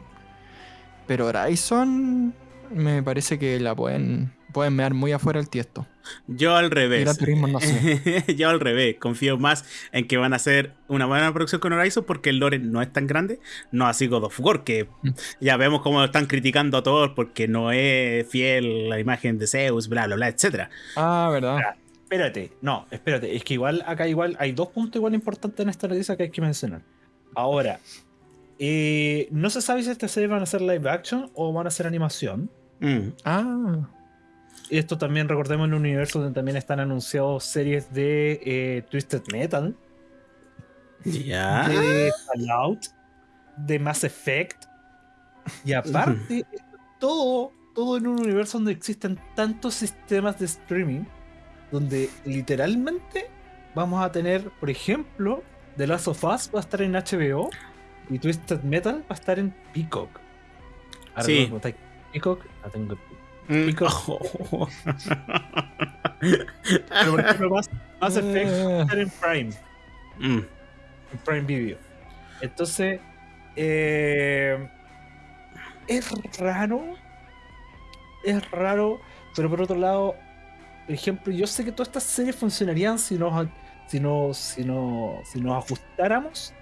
Speaker 3: Pero Horizon me parece que la pueden, pueden mear muy afuera el tiesto.
Speaker 2: Yo al revés.
Speaker 3: Turismo no sé.
Speaker 2: Yo al revés. Confío más en que van a hacer una buena producción con Horizon porque el lore no es tan grande. No así God of War, que
Speaker 3: Mm.
Speaker 2: ya vemos cómo lo están criticando a todos porque no es fiel la imagen de Zeus, bla, bla, bla, etcétera.
Speaker 3: Ah, verdad.
Speaker 1: Espérate, no, espérate, es que igual acá igual hay dos puntos igual importantes en esta noticia que hay que mencionar. Ahora, eh, no se sabe si esta serie van a ser live action o van a ser animación.
Speaker 2: Mm.
Speaker 3: Ah,
Speaker 1: Esto también recordemos en un universo donde también están anunciados series de eh, Twisted Metal,
Speaker 2: Ya.
Speaker 1: de Fallout, de Mass Effect. Y aparte, todo, todo en un universo donde existen tantos sistemas de streaming, donde literalmente vamos a tener, por ejemplo, The Last of Us va a estar en HBO y Twisted Metal va a estar en Peacock. Ahora
Speaker 2: Sí.
Speaker 1: Peacock, no tengo.
Speaker 2: Mm. Oh.
Speaker 1: Pero por ejemplo, Mass, Mass Effect va a estar en Prime.
Speaker 2: Mm.
Speaker 1: en Prime Video. Entonces, eh, es raro. Es raro, pero por otro lado, por ejemplo, yo sé que todas estas series funcionarían si nos, si nos, si nos, si nos ajustáramos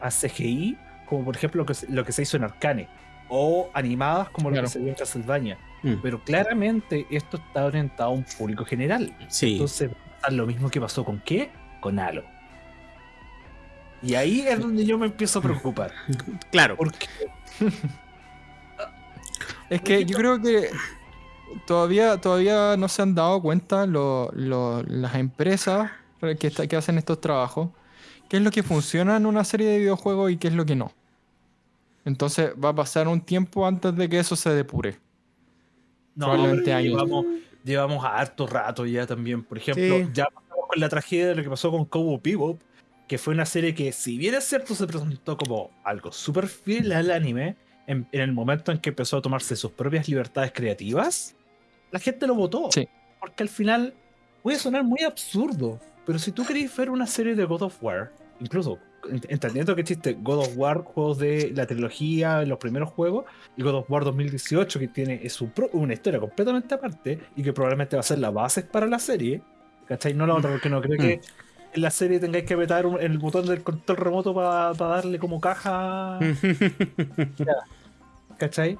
Speaker 1: a CGI, como por ejemplo lo que, se- lo que se hizo en Arcane, o animadas como
Speaker 3: Claro.
Speaker 1: lo que se vio en Castlevania.
Speaker 2: Mm.
Speaker 1: Pero claramente esto está orientado a un público general.
Speaker 2: Sí.
Speaker 1: Entonces, va a pasar lo mismo que pasó con qué? Con Halo. Y ahí es donde yo me empiezo a preocupar.
Speaker 2: Claro.
Speaker 1: Porque
Speaker 3: es que yo creo que todavía, todavía no se han dado cuenta lo- lo- las empresas que, está- que hacen estos trabajos, qué es lo que funciona en una serie de videojuegos y qué es lo que no. Entonces va a pasar un tiempo antes de que eso se depure.
Speaker 1: No,
Speaker 3: Probablemente
Speaker 1: pero
Speaker 3: años.
Speaker 1: llevamos, llevamos a harto rato ya también. Por ejemplo,
Speaker 2: Sí.
Speaker 1: ya pasamos con la tragedia de lo que pasó con Cowboy Bebop, que fue una serie que, si bien es cierto, se presentó como algo súper fiel al anime, en, en el momento en que empezó a tomarse sus propias libertades creativas, la gente lo votó.
Speaker 3: Sí.
Speaker 1: Porque al final puede sonar muy absurdo, pero si tú querés ver una serie de God of War, incluso entendiendo que existe God of War, juegos de la trilogía, los primeros juegos, y God of War 2018, que tiene su pro- una historia completamente aparte y que probablemente va a ser la base para la serie, ¿cachai? No la otra, porque no creo que en la serie tengáis que apretar el botón del control remoto para darle como caja, ¿cachai?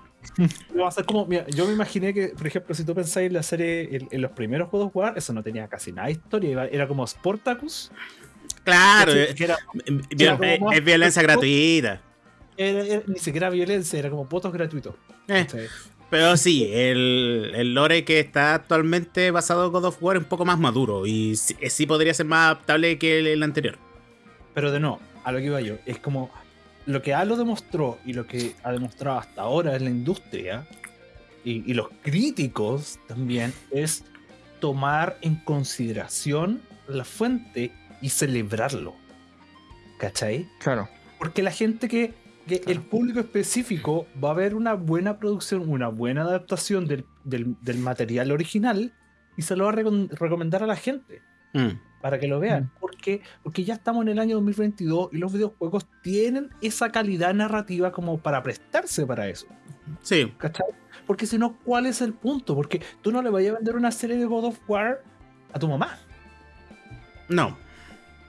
Speaker 1: Va a ser como, mira, yo me imaginé que, por ejemplo, si tú pensáis en la serie, en, en los primeros of War, eso no tenía casi nada de historia, era como Sportacus,
Speaker 2: claro. eh,
Speaker 1: era,
Speaker 2: eh,
Speaker 1: Era como
Speaker 2: Es, violencia gratuita.
Speaker 1: ni siquiera violencia, era como votos gratuitos.
Speaker 2: Eh, pero sí, el, el lore que está actualmente basado en God of War es un poco más maduro y sí, sí podría ser más adaptable que el, el anterior.
Speaker 1: Pero de no, a lo que iba yo, es como lo que Halo demostró y lo que ha demostrado hasta ahora en la industria y, y los críticos también es tomar en consideración la fuente y celebrarlo. ¿Cachai?
Speaker 3: Claro.
Speaker 1: Porque la gente que, que el público específico va a ver una buena producción, una buena adaptación del, del- del material original y se lo va a recom- recomendar a la gente
Speaker 2: Mm.
Speaker 1: para que lo vean. Porque, porque ya estamos en el año 2022 y los videojuegos tienen esa calidad narrativa como para prestarse para eso.
Speaker 2: Sí,
Speaker 1: ¿Cachai? Porque si no, ¿cuál es el punto? Porque tú no le vayas a vender una serie de God of War a tu mamá.
Speaker 2: no.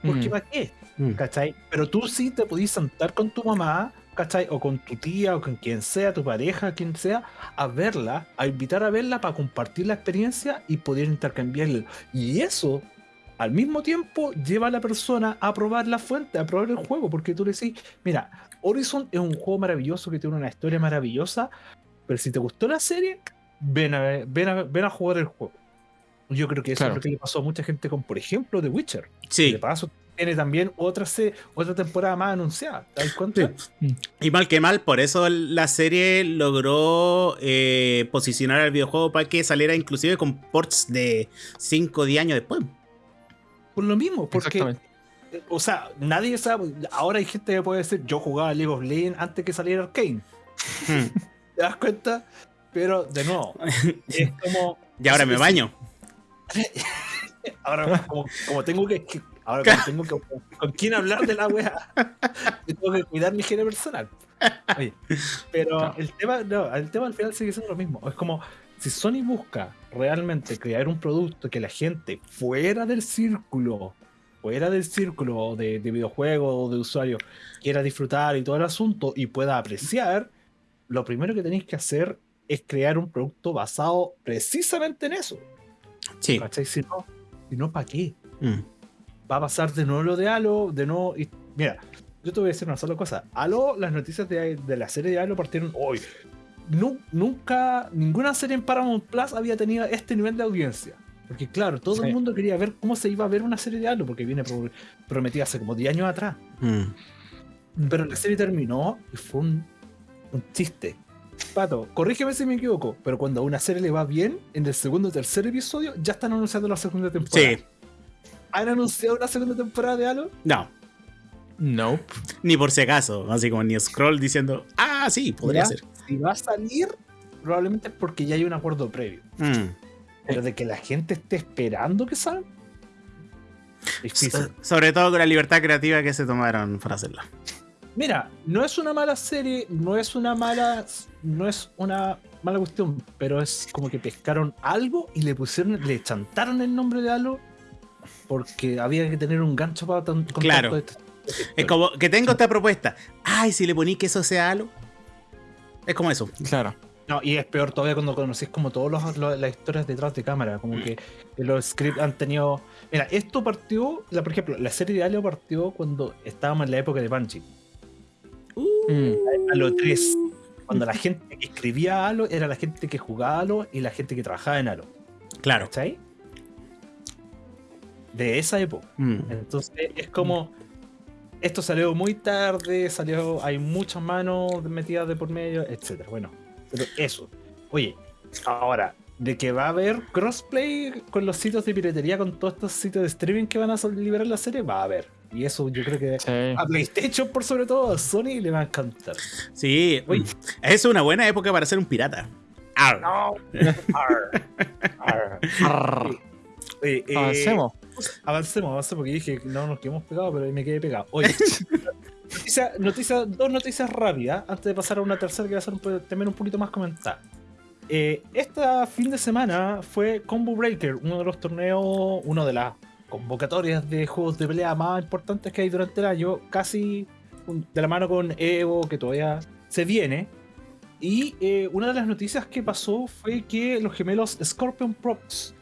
Speaker 1: Porque
Speaker 3: Mm.
Speaker 1: ¿para qué?
Speaker 2: Mm.
Speaker 1: ¿Cachai? Pero tú sí te podías sentar con tu mamá, ¿cachai? O con tu tía, o con quien sea, tu pareja, quien sea, a verla, a invitar a verla para compartir la experiencia y poder intercambiarla. Y eso, al mismo tiempo lleva a la persona a probar la fuente, a probar el juego, porque tú le decís, mira, Horizon es un juego maravilloso que tiene una historia maravillosa, pero si te gustó la serie, ven a, ver- ven a, ven a jugar el juego. Yo creo que eso
Speaker 3: Claro.
Speaker 1: es lo que le pasó a mucha gente con, por ejemplo, The Witcher.
Speaker 2: Sí.
Speaker 1: De paso, tiene también otra, se- otra temporada más anunciada. ¿Te das cuenta?
Speaker 2: Y mal que mal, por eso la serie logró eh, posicionar al videojuego para que saliera inclusive con ports de 5 o 10 años después.
Speaker 1: Por lo mismo, porque O sea, nadie sabe. Ahora hay gente que puede decir, yo jugaba League of Legends antes que saliera Arcane.
Speaker 2: Hmm.
Speaker 1: ¿Te das cuenta? Pero, de nuevo, es como.
Speaker 2: Y ahora me baño.
Speaker 1: Ahora, como, como tengo que. Ahora, como tengo que. ¿Con quién hablar de la wea? Tengo que cuidar mi higiene personal. Oye, pero el tema, no, el tema al final sigue siendo lo mismo. Es como. Si Sony busca realmente crear un producto que la gente fuera del círculo, fuera del círculo de, de videojuegos o de usuarios, quiera disfrutar y todo el asunto y pueda apreciar, lo primero que tenéis que hacer es crear un producto basado precisamente en eso.
Speaker 2: Sí.
Speaker 1: ¿Cachai? Si no, si no ¿para qué?
Speaker 2: Mm.
Speaker 1: Va a pasar de nuevo lo de Halo, de nuevo. y- mira, yo te voy a decir una sola cosa. Halo, las noticias de, de la serie de Halo partieron hoy. Nu- nunca, ninguna serie en Paramount Plus había tenido este nivel de audiencia. Porque, claro, todo
Speaker 3: Sí.
Speaker 1: el mundo quería ver cómo se iba a ver una serie de Halo, porque viene pro- prometida hace como 10 años atrás.
Speaker 2: Mm.
Speaker 1: Pero la serie terminó y fue un, un chiste. Pato, corrígeme si me equivoco, pero cuando a una serie le va bien, en el segundo o tercer episodio ya están anunciando la segunda temporada.
Speaker 2: Sí.
Speaker 1: ¿Han anunciado una segunda temporada de Halo?
Speaker 2: No.
Speaker 3: Nope.
Speaker 2: Ni por si acaso. Así como ni scroll diciendo, ah, sí, podría
Speaker 1: ¿Ya?
Speaker 2: ser.
Speaker 1: Si va a salir, probablemente es porque ya hay un acuerdo previo.
Speaker 2: Mm.
Speaker 1: Pero de que la gente esté esperando que salga.
Speaker 2: So- Sobre todo con la libertad creativa que se tomaron para hacerla.
Speaker 1: Mira, no es una mala serie, no es una mala, no es una mala cuestión, pero es como que pescaron algo y le pusieron, le chantaron el nombre de Halo porque había que tener un gancho para tan- contar
Speaker 2: Claro.
Speaker 1: todo esto.
Speaker 2: Es como que tengo esta propuesta. Ay, si le poní que eso sea halo. Es como eso.
Speaker 3: Claro.
Speaker 1: No, y es peor todavía cuando conocís como todas las historias detrás de cámara, como que los scripts han tenido... Mira, esto partió, la, por ejemplo, la serie de Halo partió cuando estábamos en la época de Bungie.
Speaker 3: Mm.
Speaker 1: Halo 3. Cuando la gente que escribía Halo era la gente que jugaba Halo y la gente que trabajaba en Halo.
Speaker 2: Claro.
Speaker 1: ¿Cachai? De esa época.
Speaker 2: Mm.
Speaker 1: Entonces es como. Esto salió muy tarde, salió. Hay muchas manos metidas de por medio, etcétera. Bueno, pero eso. Oye, ahora, de que va a haber crossplay con los sitios de piratería, con todos estos sitios de streaming que van a liberar la serie, va a haber. Y eso yo creo que
Speaker 3: Sí.
Speaker 1: a PlayStation, por sobre todo, a Sony le va a encantar.
Speaker 2: Sí.
Speaker 1: Uy.
Speaker 2: Es una buena época para ser un pirata. Arr.
Speaker 1: No. Arr. Arr.
Speaker 3: Arr.
Speaker 1: Oye, eh,
Speaker 3: Avancemos.
Speaker 1: Avancemos, avancemos, porque dije que no nos quedamos pegados, pero ahí me quedé pegado. Oye, noticia, noticia- dos noticias rápidas antes de pasar a una tercera que va a ser un también un poquito más comentada. Eh, este fin de semana fue Combo Breaker, uno de los torneos, uno de las convocatorias de juegos de pelea más importantes que hay durante el año, casi de la mano con Evo, que todavía se viene. Y eh, una de las noticias que pasó fue que los gemelos Scorpion Props,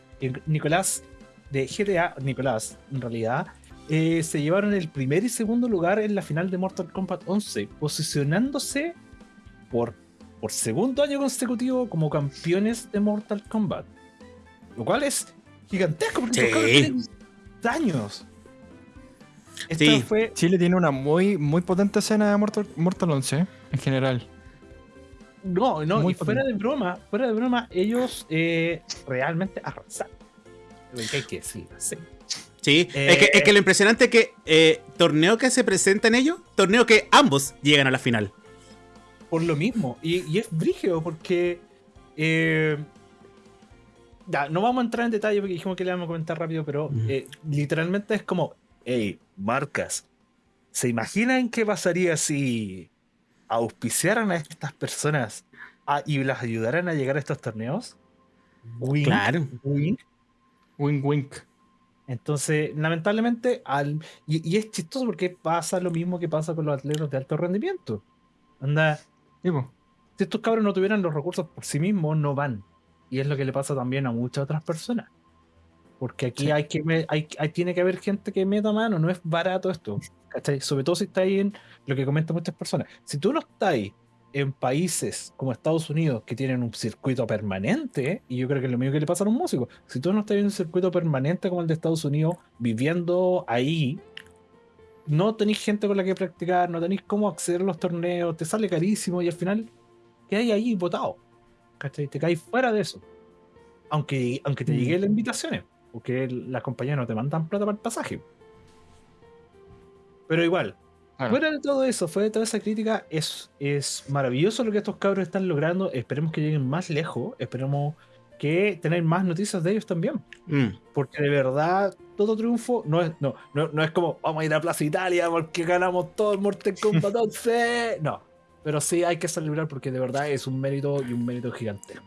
Speaker 1: Nicolás de GTA, Nicolás, en realidad, eh, se llevaron el primer y segundo lugar en la final de Mortal Kombat 11, posicionándose por, por segundo año consecutivo como campeones de Mortal Kombat. Lo cual es gigantesco porque
Speaker 2: Sí.
Speaker 1: Años. Esto
Speaker 2: Sí.
Speaker 1: fue
Speaker 3: Chile tiene una muy, muy potente escena de Mortal, Mortal 11, ¿eh? en general.
Speaker 1: No, no,
Speaker 3: Muy
Speaker 1: y fuera
Speaker 3: potente.
Speaker 1: de broma, fuera de broma, ellos eh, realmente arrasaron. Lo que hay que decir, sí.
Speaker 2: Sí.
Speaker 1: Eh,
Speaker 2: es, que, es que lo impresionante es que eh, torneo que se presenta en ellos, torneo que ambos llegan a la final.
Speaker 1: Por lo mismo. Y, y es brígido porque. Ya, no vamos a entrar en detalle porque dijimos que le vamos a comentar rápido, pero eh, literalmente es como: hey, marcas, ¿se imaginan qué pasaría si auspiciaran a estas personas a- y las ayudaran a llegar a estos torneos? Wink,
Speaker 2: Claro.
Speaker 1: wink.
Speaker 3: Wink, wink.
Speaker 1: Entonces, lamentablemente, al, y, y es chistoso porque pasa lo mismo que pasa con los atletas de alto rendimiento. Anda, si estos cabros no tuvieran los recursos por sí mismos, no van. Y es lo que le pasa también a muchas otras personas. Porque aquí hay que hay, hay- tiene que haber gente que meta mano, no es barato esto. ¿cachai? Sobre todo si está ahí en lo que comentan muchas personas. Si tú no estás ahí en países como Estados Unidos que tienen un circuito permanente, y yo creo que es lo mismo que le pasa a un músico, si tú no estás en un circuito permanente como el de Estados Unidos, viviendo ahí, no tenéis gente con la que practicar, no tenéis cómo acceder a los torneos, te sale carísimo y al final quedáis ahí votado. ¿Cachai? Te caes fuera de eso. Aunque, aunque te
Speaker 3: Mm.
Speaker 1: lleguen las invitaciones, porque las compañías no te mandan plata para el pasaje. Pero igual,
Speaker 3: Claro.
Speaker 1: fuera de todo eso, fuera de toda esa crítica, es, es maravilloso lo que estos cabros están logrando. Esperemos que lleguen más lejos. Esperemos que tener más noticias de ellos también.
Speaker 2: Mm.
Speaker 1: Porque de verdad, todo triunfo no es, no, no, no es como vamos a ir a Plaza Italia porque ganamos todo el Mortal Kombat 11. No. Pero sí hay que celebrar porque de verdad es un mérito y un mérito gigantesco.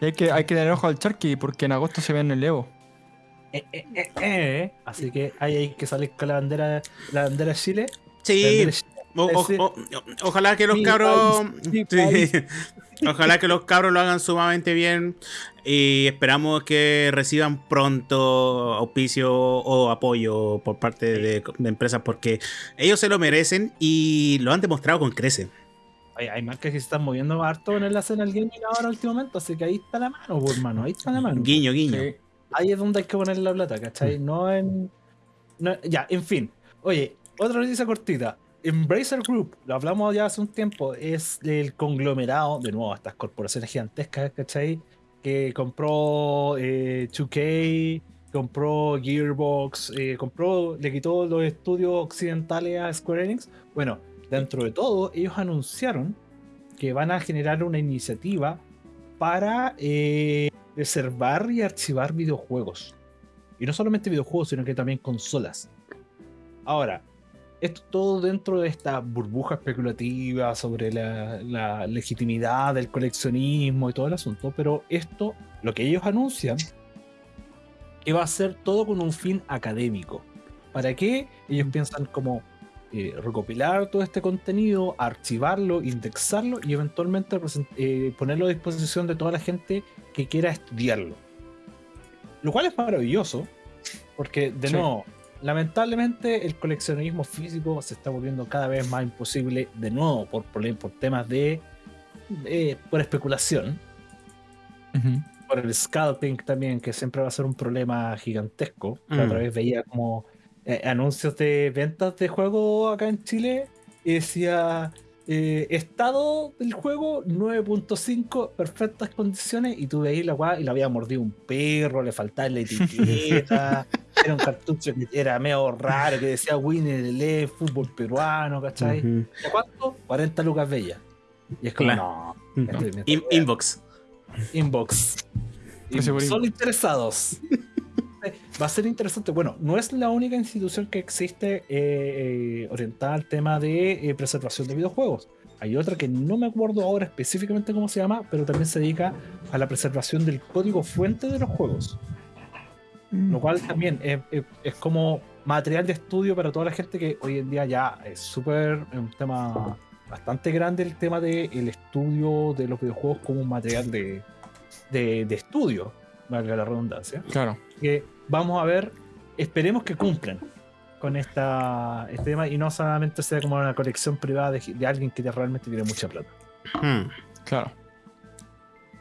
Speaker 3: Y hay que, hay que tener ojo al Charky porque en agosto se ve en el Evo.
Speaker 1: Eh, eh, eh, eh. Así que ahí hay que salir con la bandera, la bandera de Chile. la
Speaker 2: Sí,
Speaker 1: bandera de Chile.
Speaker 2: O- o-
Speaker 1: Ese-
Speaker 2: o- ojalá que los cabros. Sí. Ojalá que los cabros lo hagan sumamente bien y esperamos que reciban pronto auspicio o apoyo por parte de, de empresas porque ellos se lo merecen y lo han demostrado con crece.
Speaker 1: Hay, hay marcas que se están moviendo harto en la escena del gaming ahora últimamente, así que ahí está la mano, por hermano, ahí está la mano.
Speaker 2: Guiño, guiño.
Speaker 3: Sí.
Speaker 1: Ahí es donde hay que poner la plata,
Speaker 2: Mm.
Speaker 1: ¿cachai? No en. no- ya, en fin. Oye, otra noticia cortita. Embracer Group, lo hablamos ya hace un tiempo, es el conglomerado, de nuevo, estas corporaciones gigantescas, ¿cachai? Que compró eh, 2K, compró Gearbox, eh, compró, le quitó los estudios occidentales a Square Enix. Bueno, dentro de todo, ellos anunciaron que van a generar una iniciativa para eh, reservar y archivar videojuegos. Y no solamente videojuegos, sino que también consolas. Ahora, esto todo dentro de esta burbuja especulativa sobre la, la legitimidad del coleccionismo y todo el asunto, pero esto, lo que ellos anuncian, que va a ser todo con un fin académico. ¿Para qué? Ellos piensan como eh, recopilar todo este contenido, archivarlo, indexarlo y eventualmente eh, ponerlo a disposición de toda la gente que quiera estudiarlo. Lo cual es maravilloso, porque de
Speaker 3: Sí.
Speaker 1: nuevo, lamentablemente el coleccionismo físico se está volviendo cada vez más imposible, de nuevo, por, por temas de, de- por especulación, por el scalping también, que siempre va a ser un problema gigantesco. La
Speaker 2: Mm.
Speaker 1: otra vez veía como eh, anuncios de ventas de juego acá en Chile y decía eh, estado del juego 9.5, perfectas condiciones, y tú veías la weá y la había mordido un perro, le faltaba la etiqueta, era un cartucho que era medio raro, que decía Winner fútbol peruano, ¿cachai? ¿De cuánto? 40 lucas bellas. Y es como,
Speaker 2: Claro.
Speaker 1: no,
Speaker 2: In- inbox.
Speaker 1: Inbox.
Speaker 3: Precio por
Speaker 1: Solo
Speaker 3: inbox.
Speaker 1: interesados. Va a ser interesante. Bueno, no es la única institución que existe eh, eh, orientada al tema de eh, preservación de videojuegos. Hay otra que no me acuerdo ahora específicamente cómo se llama, pero también se dedica a la preservación del código fuente de los juegos. Lo cual también es, es- es como material de estudio para toda la gente que hoy en día ya es súper un tema bastante grande el tema del estudio de los videojuegos como un material de, de, de estudio, valga la redundancia.
Speaker 3: Claro.
Speaker 1: Que vamos a ver, esperemos que cumplan con esta, este tema y no solamente sea como una colección privada de, de alguien que realmente tiene mucha plata.
Speaker 2: Hmm.
Speaker 3: Claro.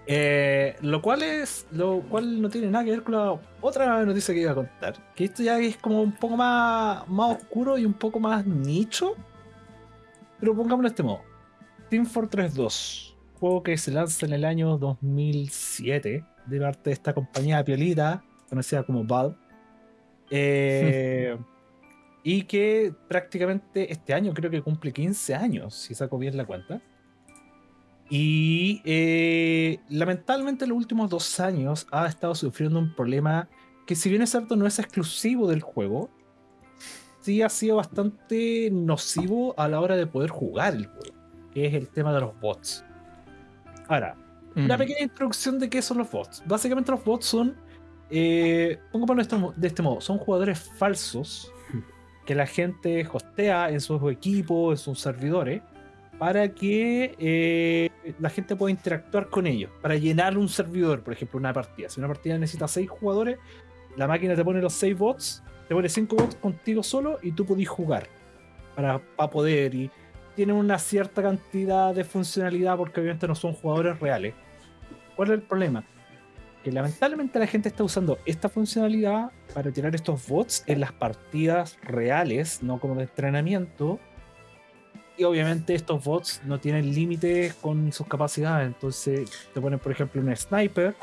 Speaker 1: Eh, lo cual es. Lo cual no tiene nada que ver con la otra noticia que iba a contar. Que esto ya es como un poco más, más oscuro y un poco más nicho. Pero pongámoslo de este modo. Team Fortress 2. Juego que se lanza en el año 2007. De parte de esta compañía piolita. Conocida como Valve. Eh, y que prácticamente este año creo que cumple 15 años. Si saco bien la cuenta. Y eh, lamentablemente en los últimos dos años ha estado sufriendo un problema que si bien es cierto no es exclusivo del juego, sí ha sido bastante nocivo a la hora de poder jugar el juego, que es el tema de los bots. Ahora, una
Speaker 3: Mm.
Speaker 1: pequeña introducción de qué son los bots. Básicamente los bots son, eh, pongámoslo de este de este modo, son jugadores falsos que la gente hostea en sus equipos, en sus servidores, para que eh, la gente pueda interactuar con ellos, para llenar un servidor, por ejemplo, una partida. Si una partida necesita seis jugadores, la máquina te pone los 6 bots, te pone 5 bots contigo solo y tú podís jugar para, para poder. Y tiene una cierta cantidad de funcionalidad porque obviamente no son jugadores reales. ¿Cuál es el problema? Que lamentablemente la gente está usando esta funcionalidad para tirar estos bots en las partidas reales, no como de entrenamiento. Y obviamente estos bots no tienen límites con sus capacidades. Entonces te ponen, por ejemplo, un sniper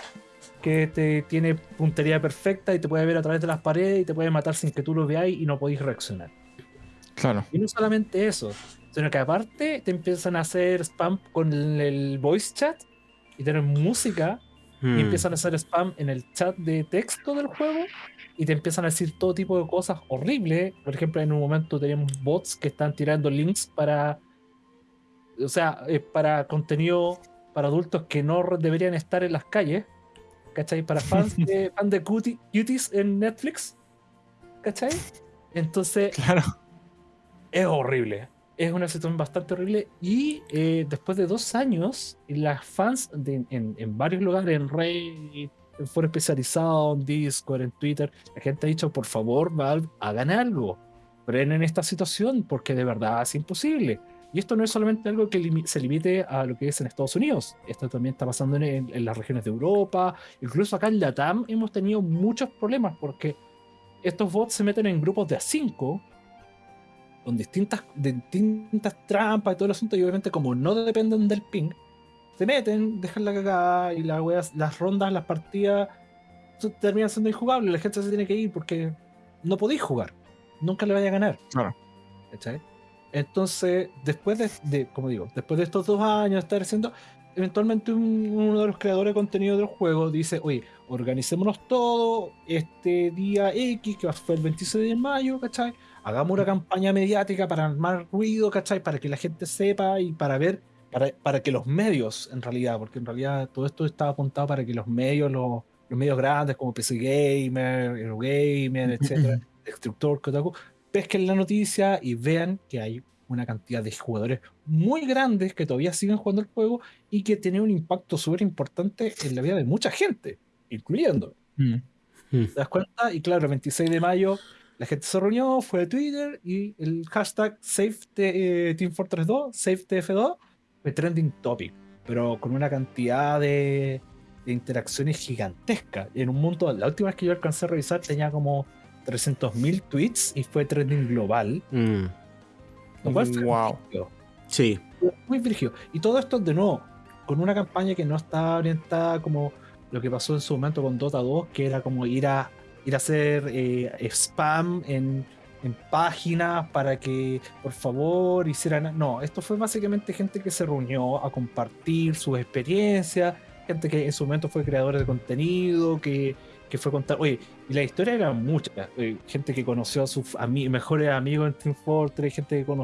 Speaker 1: que te tiene puntería perfecta y te puede ver a través de las paredes y te puede matar sin que tú lo veáis y no podéis reaccionar.
Speaker 3: Claro.
Speaker 1: Y no solamente eso, sino que aparte te empiezan a hacer spam con el, el voice chat y tener música
Speaker 2: Hmm.
Speaker 1: y empiezan a hacer spam en el chat de texto del juego y te empiezan a decir todo tipo de cosas horribles. Por ejemplo, en un momento teníamos bots que están tirando links para, o sea, eh, para contenido para adultos que no deberían estar en las calles. ¿Cachai? Para fans de, fan de cutie- cuties en Netflix. ¿Cachai? Entonces,
Speaker 3: Claro.
Speaker 1: es horrible. Es una situación bastante horrible. Y eh, después de dos años, las fans de- en, en varios lugares, en Reddit, en foro especializado, en Discord, en Twitter, la gente ha dicho, por favor, Valve, hagan algo. Frenen esta situación porque de verdad es imposible. Y esto no es solamente algo que limi- se limite a lo que es en Estados Unidos. Esto también está pasando en, en- en las regiones de Europa. Incluso acá en Latam hemos tenido muchos problemas porque estos bots se meten en grupos de A5 con distintas, distintas trampas y todo el asunto, y obviamente como no dependen del ping, se meten, dejan la cagada y las weas, las rondas, las partidas terminan siendo injugables, la gente se tiene que ir porque no podéis jugar, nunca le vaya a ganar.
Speaker 3: Claro.
Speaker 1: ¿Cachai? Entonces, después de, de- como digo, después de estos dos años de estar haciendo, eventualmente un- uno de los creadores de contenido del juego dice, oye, organicémonos todo este día X, que fue el 26 de mayo, ¿cachai? Hagamos una campaña mediática para armar ruido, ¿cachai? Para que la gente sepa y para ver, para, para que los medios, en realidad, porque en realidad todo esto estaba apuntado para que los medios, los, los medios grandes como PC Gamer, Eurogamer, etcétera, Destructor, Kotaku, pesquen la noticia y vean que hay una cantidad de jugadores muy grandes que todavía siguen jugando el juego y que tiene un impacto súper importante en la vida de mucha gente, incluyendo.
Speaker 3: Mm.
Speaker 1: ¿Te das cuenta? Y claro, el 26 de mayo la gente se reunió, fue a Twitter y el hashtag Save Team Fortress 2, SafeTF2, fue trending topic, pero con una cantidad de, de interacciones gigantescas. En un mundo, la última vez que yo alcancé a revisar tenía como 300.000 tweets y fue trending global.
Speaker 2: Mm.
Speaker 1: Lo cual fue
Speaker 3: Wow.
Speaker 2: Sí.
Speaker 1: muy brígido. Y todo esto de nuevo, con una campaña que no está orientada como lo que pasó en su momento con Dota 2, que era como ir a ir a hacer eh, spam en, en páginas para que por favor hicieran. No, esto fue básicamente gente que se reunió a compartir sus experiencias, gente que en su momento fue creador de contenido, que, que fue contar. Oye, y la historia era mucha. eh, gente que conoció a sus ami- mejores amigos en Team Fortress, gente que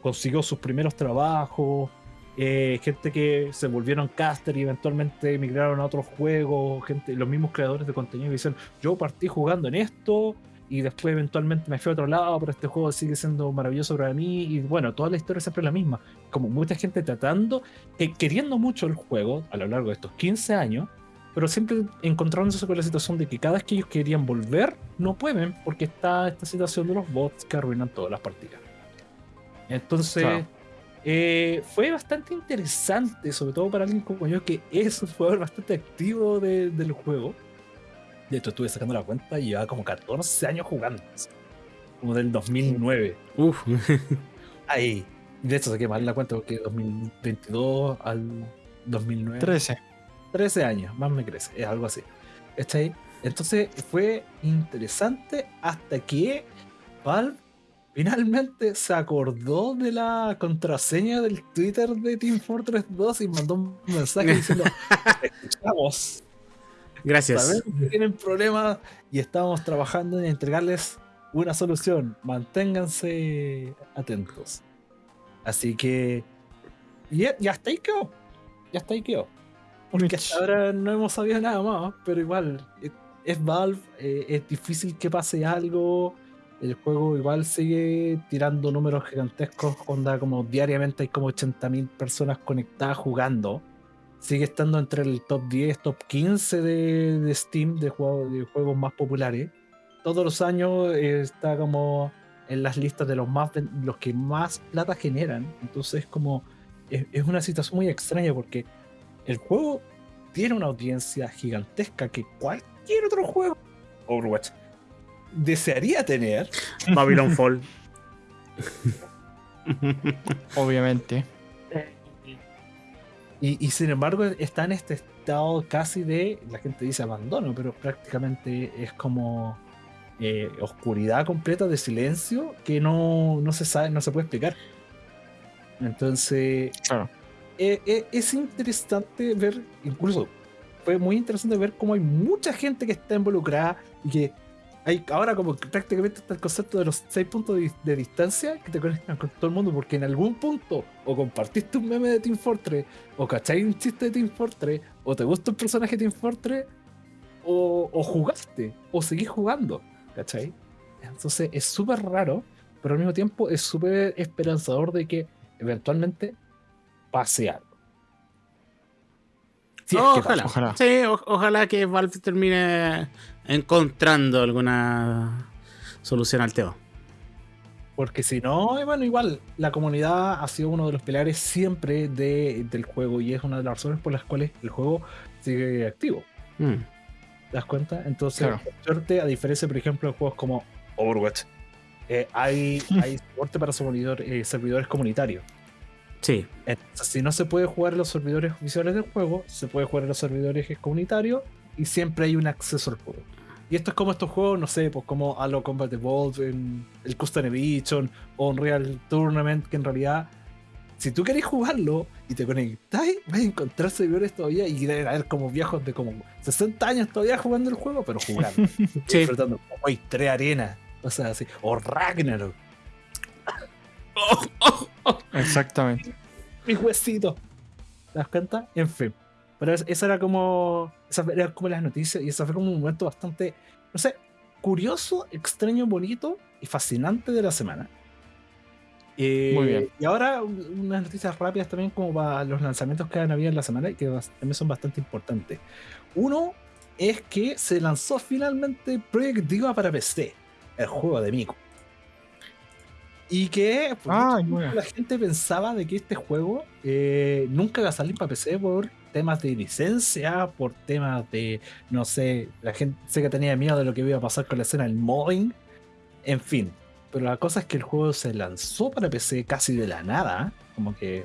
Speaker 1: consiguió sus primeros trabajos. Eh, gente que se volvieron caster y eventualmente migraron a otros juegos, gente, los mismos creadores de contenido que dicen, yo partí jugando en esto y después eventualmente me fui a otro lado, pero este juego sigue siendo maravilloso para mí y bueno, toda la historia es siempre la misma, como mucha gente tratando, eh, queriendo mucho el juego a lo largo de estos 15 años, pero siempre encontrándose con la situación de que cada vez que ellos querían volver, no pueden porque está esta situación de los bots que arruinan todas las partidas. Entonces. Eh, fue bastante interesante, sobre todo para alguien como yo, que es un jugador bastante activo de- del juego. De hecho, estuve sacando la cuenta y llevaba como 14 años jugando. Como del 2009.
Speaker 2: Uf.
Speaker 1: Ahí. De hecho, saqué mal la cuenta porque 2022 al 2009.
Speaker 3: 13.
Speaker 1: 13 años, más me crece, es algo así. ¿Cachai? Entonces fue interesante hasta que Valve finalmente se acordó de la contraseña del Twitter de Team Fortress 2 y mandó un mensaje diciendo: Escuchamos,
Speaker 2: Gracias.
Speaker 1: sabemos que tienen problemas y estamos trabajando en entregarles una solución. Manténganse atentos. Así que. Y, y hasta ahí quedó. Y hasta ahí quedó. Porque hasta ahora no hemos sabido nada más, pero igual es, es Valve, eh, es difícil que pase algo. El juego igual sigue tirando números gigantescos, onda como diariamente hay como 80.000 personas conectadas jugando. sigue estando entre el top 10, top 15 de, Steam de, juego- juegos más populares. Todos los años eh, está como en las listas de los más los que más plata generan. Entonces como es, es una situación muy extraña porque el juego tiene una audiencia gigantesca que cualquier otro juego Overwatch desearía tener.
Speaker 2: Babylon Fall.
Speaker 3: Obviamente.
Speaker 1: Y, y sin embargo está en este estado casi de, la gente dice abandono, pero prácticamente es como eh, oscuridad completa de silencio que no, no se sabe, no se puede explicar. Entonces,
Speaker 3: Claro.
Speaker 1: eh, eh, es interesante ver, incluso fue muy interesante ver cómo hay mucha gente que está involucrada y que ahora como que prácticamente está el concepto de los seis puntos de, distancia que te conectan con todo el mundo porque en algún punto o compartiste un meme de Team Fortress o cacháis un chiste de Team Fortress o te gusta un personaje de Team Fortress o, o jugaste o seguís jugando, ¿cachai? Entonces es súper raro, pero al mismo tiempo es súper esperanzador de que eventualmente pase algo. Si es que
Speaker 2: ojalá.
Speaker 1: pasa.
Speaker 3: Ojalá.
Speaker 2: Sí, o- ojalá que Valve termine encontrando alguna solución al tema.
Speaker 1: Porque si no, bueno, igual la comunidad ha sido uno de los pilares siempre de- del juego y es una de las razones por las cuales el juego sigue activo.
Speaker 2: Mm.
Speaker 1: ¿Te das cuenta? Entonces,
Speaker 3: Claro.
Speaker 1: suerte, a diferencia, por ejemplo, de juegos como Overwatch, eh, hay, hay soporte para servidor- eh, servidores comunitarios.
Speaker 2: Sí.
Speaker 1: Entonces, si no se puede jugar en los servidores oficiales del juego, se puede jugar en los servidores comunitarios y siempre hay un acceso al juego. Y esto es como estos juegos, no sé, pues como Halo Combat Evolved, en el Custom Edition o Unreal Tournament, que en realidad, si tú querés jugarlo y te conectáis, vas a encontrar servidores todavía y deben haber como viejos de como 60 años todavía jugando el juego, pero jugando.
Speaker 2: Sí.
Speaker 1: disfrutando. Hoy tres arenas, cosas así. O Ragnarok,
Speaker 3: Exactamente.
Speaker 1: mi huesito. ¿Te das cuenta? En fin. Pero es- esa era como. Esa era como las noticias. Y ese fue como un momento bastante. No sé. Curioso, extraño, bonito y fascinante de la semana. Eh,
Speaker 3: Muy bien.
Speaker 1: Y ahora un- unas noticias rápidas también como para los lanzamientos que han habido en la semana y que también son bastante importantes. Uno es que se lanzó finalmente Project Diva para PC, el juego de Miku. Y que por
Speaker 3: Ah,
Speaker 1: mucho
Speaker 3: bueno.
Speaker 1: tiempo la gente pensaba de que este juego eh, nunca iba a salir para PC por temas de licencia, por temas de, no sé, la gente sé que tenía miedo de lo que iba a pasar con la escena del modding, en fin. Pero la cosa es que el juego se lanzó para PC casi de la nada, como que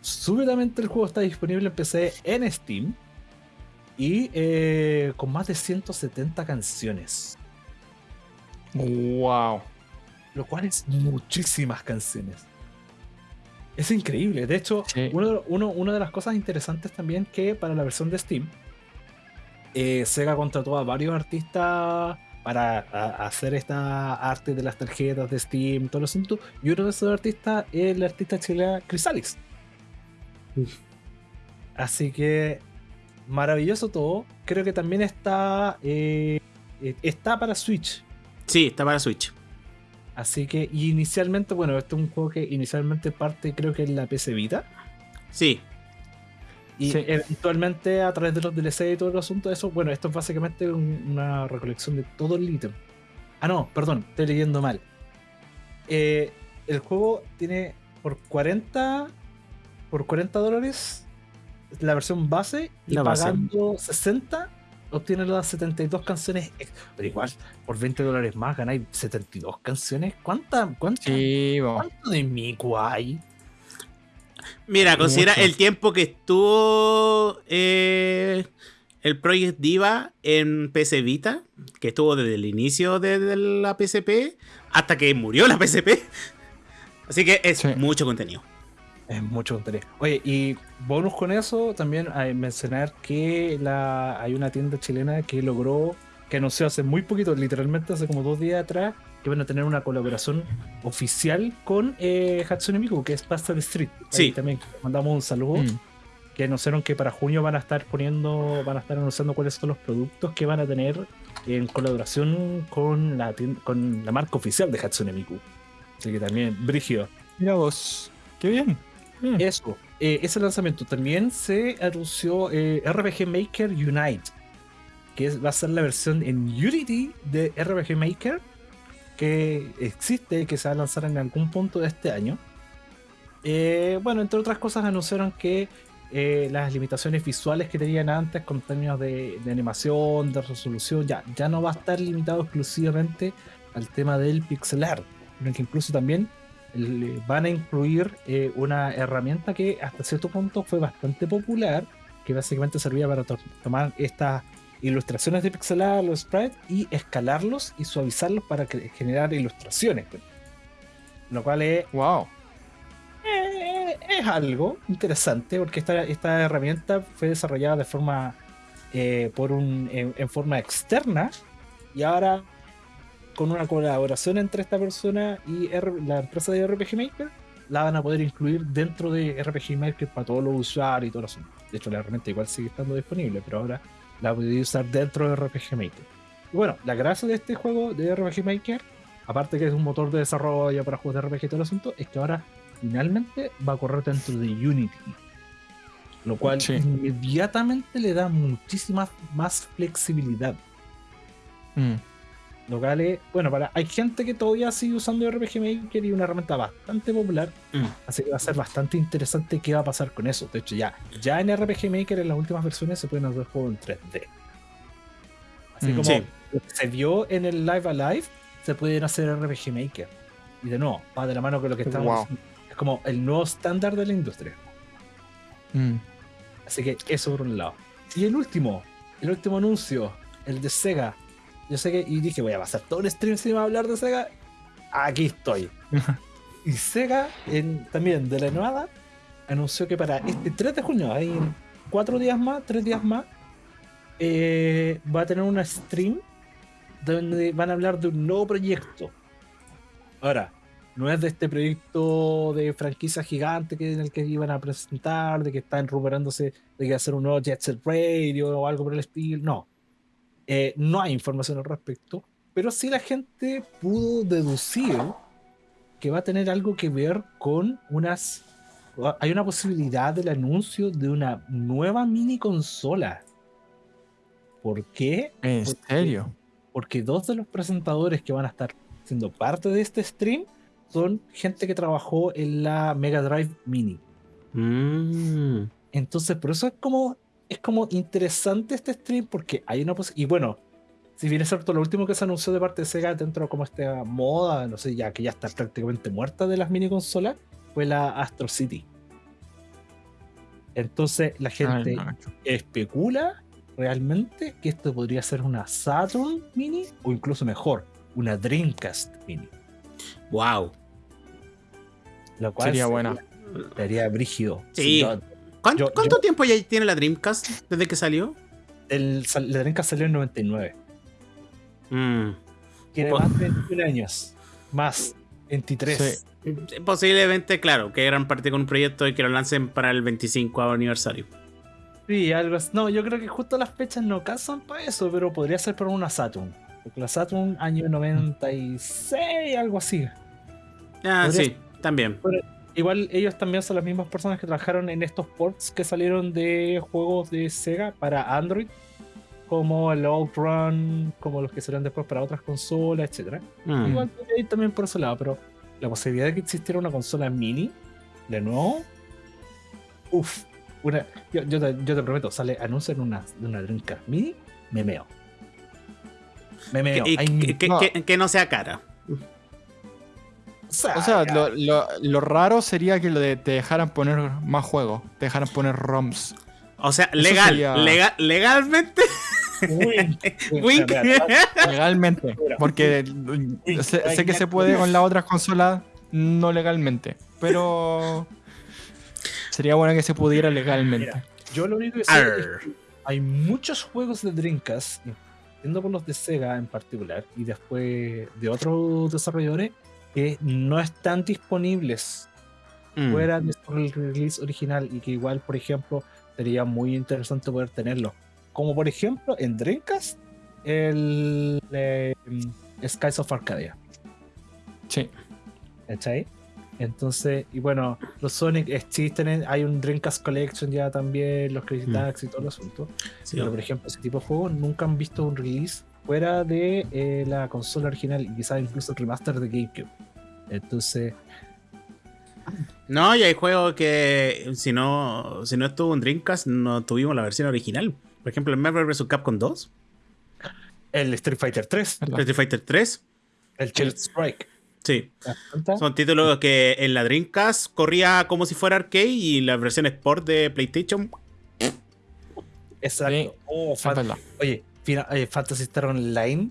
Speaker 1: súbitamente el juego está disponible en PC en Steam y eh, con más de 170 canciones,
Speaker 3: Wow.
Speaker 1: Lo cual es muchísimas canciones. Es increíble. De hecho,
Speaker 3: Sí.
Speaker 1: uno, uno- una de las cosas interesantes también que para la versión de Steam, eh, Sega contrató a varios artistas para a- hacer esta arte de las tarjetas de Steam, todo el asunto. Y uno de esos artistas es el artista chileno Chrysalis. Así que maravilloso todo. Creo que también está eh, eh, está para Switch.
Speaker 2: Sí, está para Switch.
Speaker 1: Así que y inicialmente, bueno, este es un juego que inicialmente parte creo que en la PC Vita.
Speaker 2: Sí.
Speaker 1: Y
Speaker 3: Sí.
Speaker 1: eventualmente a través de los DLC y todo el asunto de eso, bueno, esto es básicamente un- una recolección de todo el ítem. Ah, no, perdón, estoy leyendo mal. Eh, el juego tiene por 40 por 40 dólares la versión base y
Speaker 2: La base.
Speaker 1: pagando 60 obtienes las 72 canciones. Pero igual, por 20 dólares más ganáis 72 canciones. ¿Cuánta, cuánta,
Speaker 3: Sí.
Speaker 1: ¿Cuánto de Miku hay?
Speaker 2: Mira, considera
Speaker 3: Mucho.
Speaker 2: el tiempo que estuvo eh, el Project Diva en PC Vita, que estuvo desde el inicio de, de la PSP hasta que murió la PSP. Así que es
Speaker 3: Sí.
Speaker 2: mucho contenido.
Speaker 1: Es mucho contenido. Oye, y bonus con eso, también hay mencionar que la, hay una tienda chilena que logró, que anunció hace muy poquito, literalmente hace como dos días atrás, que van a tener una colaboración oficial con eh, Hatsune Miku, que es Pastel Street. Ahí
Speaker 2: Sí.
Speaker 1: también mandamos un saludo.
Speaker 3: Mm.
Speaker 1: Que anunciaron que para junio van a estar poniendo, van a estar anunciando cuáles son los productos que van a tener en colaboración con la, con la marca oficial de Hatsune Miku. Así que también, Brigio.
Speaker 3: Mira vos. Qué bien. Bien.
Speaker 1: Eso. eh, ese lanzamiento también se anunció eh, RPG Maker Unite, que es- va a ser la versión en Unity de RPG Maker que existe, que se va a lanzar en algún punto de este año. Eh, bueno, entre otras cosas anunciaron que eh, las limitaciones visuales que tenían antes con términos de, animación, de resolución, ya, ya no va a estar limitado exclusivamente al tema del pixel art, sino que incluso también van a incluir eh, una herramienta que hasta cierto punto fue bastante popular, que básicamente servía para to- tomar estas ilustraciones de pixel art, los sprites, y escalarlos y suavizarlos para generar ilustraciones. pues. Lo cual es,
Speaker 3: Wow.
Speaker 1: eh, es algo interesante porque esta, esta herramienta fue desarrollada de forma eh, por un en, en forma externa y ahora con una colaboración entre esta persona y R- la empresa de RPG Maker la van a poder incluir dentro de RPG Maker para todos los usuarios y todo el asunto. De hecho la herramienta igual sigue estando disponible pero ahora la podéis usar dentro de RPG Maker. Y bueno, la gracia de este juego de RPG Maker aparte que es un motor de desarrollo para juegos de RPG y todo el asunto, es que ahora finalmente va a correr dentro de Unity. Lo cual
Speaker 3: Sí.
Speaker 1: inmediatamente le da muchísima más flexibilidad.
Speaker 3: Mm.
Speaker 1: Lo cual es, bueno, para, hay gente que todavía sigue usando RPG Maker y una herramienta bastante popular,
Speaker 2: Mm.
Speaker 1: así que va a ser bastante interesante qué va a pasar con eso. De hecho, ya, ya en RPG Maker en las últimas versiones se pueden hacer juegos en 3D. Así
Speaker 3: Mm.
Speaker 1: como
Speaker 2: Sí.
Speaker 1: lo que se vio en el Live Alive, se pueden hacer RPG Maker. Y de nuevo, va de la mano con lo que estamos
Speaker 3: Wow.
Speaker 1: haciendo. Es como el nuevo estándar de la industria.
Speaker 3: Mm.
Speaker 1: Así que eso por un lado. Y el último, el último anuncio, el de Sega. Yo sé que, y dije, voy a pasar todo el stream sin hablar de Sega. Aquí estoy. y Sega, en- también de la nueva, anunció que para este 3 de junio, hay cuatro días más, tres días más, eh, va a tener una stream donde van a hablar de un nuevo proyecto. Ahora, no es de este proyecto de franquicia gigante que en el que iban a presentar, de que están rumorándose de que ser un nuevo Jet Set Radio o algo por el estilo. No. Eh, no hay información al respecto, pero sí la gente pudo deducir que va a tener algo que ver con unas. Hay una posibilidad del anuncio de una nueva mini consola. ¿Por qué?
Speaker 3: ¿En
Speaker 1: Porque-
Speaker 3: serio?
Speaker 1: porque dos de los presentadores que van a estar siendo parte de este stream son gente que trabajó en la Mega Drive Mini.
Speaker 2: Mm.
Speaker 1: Entonces, por eso es como es como interesante este stream porque hay una posibilidad. Y bueno, si bien es cierto, lo último que se anunció de parte de Sega dentro de como esta moda, no sé, ya que ya está prácticamente muerta de las mini consolas, fue la Astro City. Entonces, la gente
Speaker 3: Ay, no.
Speaker 1: especula realmente que esto podría ser una Saturn Mini o incluso mejor, una Dreamcast Mini.
Speaker 2: Wow.
Speaker 1: Lo cual
Speaker 3: Sería buena.
Speaker 1: Sería brígido.
Speaker 2: Sí. ¿Cuánto,
Speaker 1: Yo-
Speaker 2: cuánto
Speaker 1: yo-
Speaker 2: tiempo ya tiene la Dreamcast desde que salió?
Speaker 1: el, la Dreamcast salió en 99.
Speaker 2: Mm.
Speaker 1: Tiene más de 21 años. Más 23.
Speaker 3: Sí.
Speaker 2: Posiblemente, claro, que eran parte con un proyecto y que lo lancen para el 25 aniversario.
Speaker 1: Sí, algo así. No, yo creo que justo las fechas no casan para eso, pero podría ser para una Saturn. Porque la Saturn, año 96, algo así.
Speaker 2: Ah,
Speaker 1: Podría-
Speaker 2: sí, también.
Speaker 1: Igual ellos también son las mismas personas que trabajaron en estos ports que salieron de juegos de Sega para Android, como el Outrun, como los que salieron después para otras consolas, etcétera.
Speaker 2: Mm.
Speaker 1: Igual también por ese lado, pero la posibilidad de que existiera una consola mini, de nuevo, uff. Una, yo, yo te, yo te prometo, sale, anuncian una, una Dreamcast mini, me meo. Me meo.
Speaker 2: Que,
Speaker 1: Hay
Speaker 2: y-
Speaker 1: mi-
Speaker 2: que- que-
Speaker 3: no.
Speaker 2: que- que no sea cara.
Speaker 3: O sea, lo, lo- lo raro sería que lo de te dejaran poner más juegos, te dejaran poner ROMs.
Speaker 2: O sea, legal,
Speaker 3: sería-
Speaker 2: legal, legalmente.
Speaker 1: Wink.
Speaker 2: Wink.
Speaker 3: Legalmente. Porque sé, sé que se puede con las otras consolas no legalmente. Pero sería bueno que se pudiera legalmente.
Speaker 1: Mira, Yo lo único que sé es que hay muchos juegos de Dreamcast, siendo por los de Sega en particular, y después de otros desarrolladores, que no están disponibles
Speaker 2: Mm.
Speaker 1: fuera de su release original y que igual, por ejemplo, sería muy interesante poder tenerlo. Como por ejemplo en Dreamcast, el eh, Skies of Arcadia.
Speaker 3: Sí.
Speaker 1: ¿Cachai? Entonces, y bueno, los Sonic existen, en- hay un Dreamcast Collection ya también, los Crazy
Speaker 2: Mm.
Speaker 1: Taxi y todo el asunto.
Speaker 2: Sí.
Speaker 1: Pero por ejemplo, ese tipo de juegos nunca han visto un release fuera de eh, la consola original y quizás incluso el remaster de GameCube. Entonces,
Speaker 2: No, y hay juegos que si no, si no estuvo en Dreamcast, no tuvimos la versión original. Por ejemplo, el Marvel vs. Capcom 2,
Speaker 1: el Street Fighter 3,
Speaker 3: ¿Verdad?
Speaker 2: Street Fighter 3.
Speaker 1: el Child Strike.
Speaker 2: Sí, son títulos que en la Dreamcast corría como si fuera arcade y la versión Sport de PlayStation.
Speaker 1: Exacto.
Speaker 3: Sí,
Speaker 1: Oh. Oye, fina- oye, Fantasy Star Online,